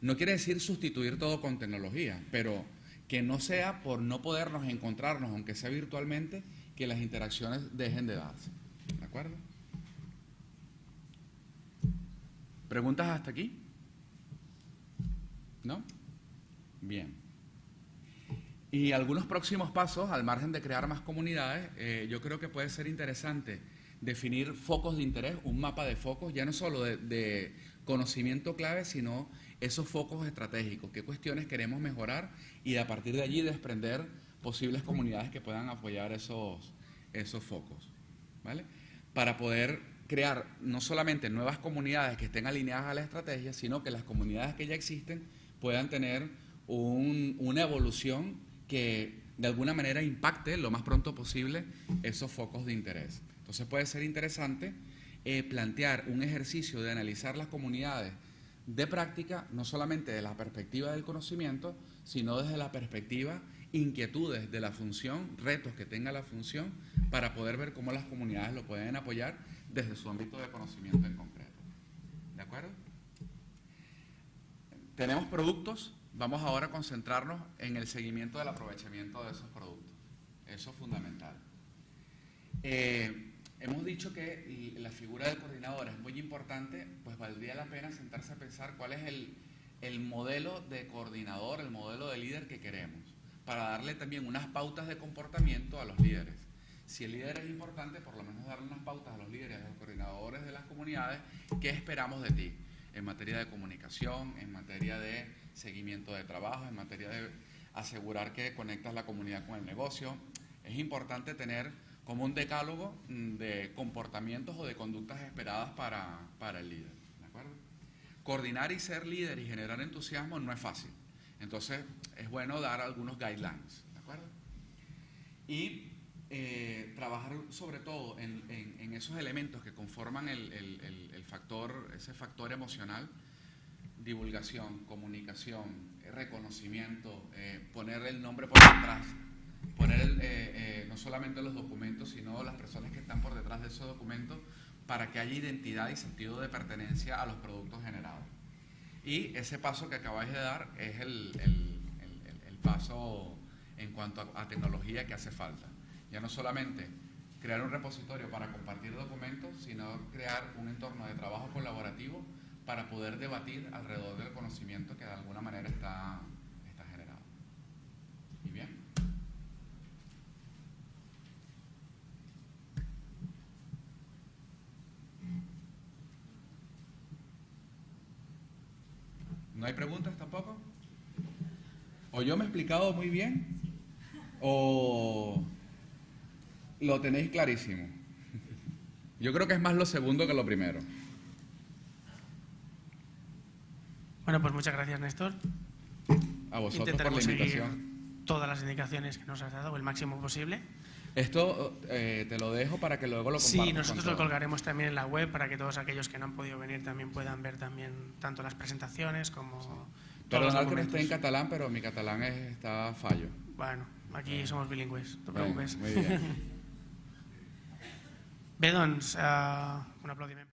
no quiere decir sustituir todo con tecnología, pero que no sea por no podernos encontrarnos, aunque sea virtualmente, que las interacciones dejen de darse. ¿De acuerdo? ¿Preguntas hasta aquí? ¿No? Bien. Y algunos próximos pasos, al margen de crear más comunidades, eh, yo creo que puede ser interesante definir focos de interés, un mapa de focos, ya no solo de, de conocimiento clave, sino esos focos estratégicos, qué cuestiones queremos mejorar y a partir de allí desprender posibles comunidades que puedan apoyar esos, esos focos, ¿vale? Para poder crear no solamente nuevas comunidades que estén alineadas a la estrategia, sino que las comunidades que ya existen puedan tener una evolución que de alguna manera impacte lo más pronto posible esos focos de interés. Entonces puede ser interesante eh, plantear un ejercicio de analizar las comunidades de práctica, no solamente de la perspectiva del conocimiento, sino desde la perspectiva inquietudes de la función, retos que tenga la función, para poder ver cómo las comunidades lo pueden apoyar desde su ámbito de conocimiento en concreto. ¿De acuerdo? Tenemos productos, vamos ahora a concentrarnos en el seguimiento del aprovechamiento de esos productos. Eso es fundamental. Eh, hemos dicho que la figura del coordinador es muy importante, pues valdría la pena sentarse a pensar cuál es el, el modelo de coordinador, el modelo de líder que queremos para darle también unas pautas de comportamiento a los líderes. Si el líder es importante, por lo menos darle unas pautas a los líderes, a los coordinadores de las comunidades, qué esperamos de ti en materia de comunicación, en materia de seguimiento de trabajo, en materia de asegurar que conectas la comunidad con el negocio. Es importante tener como un decálogo mm, de comportamientos o de conductas esperadas para, para el líder. ¿de acuerdo? Coordinar y ser líder y generar entusiasmo no es fácil. Entonces, es bueno dar algunos guidelines, ¿de acuerdo? Y eh, trabajar sobre todo en, esos elementos que conforman el, factor, ese factor emocional, divulgación, comunicación, reconocimiento, eh, poner el nombre por detrás, poner eh, no solamente los documentos, sino las personas que están por detrás de esos documentos para que haya identidad y sentido de pertenencia a los productos generados. Y ese paso que acabáis de dar es el, paso en cuanto a, tecnología que hace falta. Ya no solamente crear un repositorio para compartir documentos, sino crear un entorno de trabajo colaborativo para poder debatir alrededor del conocimiento que de alguna manera está, está generado. ¿Y bien? ¿No hay preguntas tampoco? ¿O yo me he explicado muy bien? ¿O lo tenéis clarísimo? Yo creo que es más lo segundo que lo primero. Bueno, pues muchas gracias, Néstor. A vosotros por la invitación. Todas las indicaciones que nos has dado, el máximo posible. Esto eh, te lo dejo para que luego lo. Sí, nosotros lo colgaremos también en la web para que todos aquellos que no han podido venir también puedan ver también tanto las presentaciones como... Perdonad que no esté en catalán, pero mi catalán está fallo. Bueno, aquí somos bilingües, no te preocupes. muy bien. Bé, doncs, eh, un aplaudiment.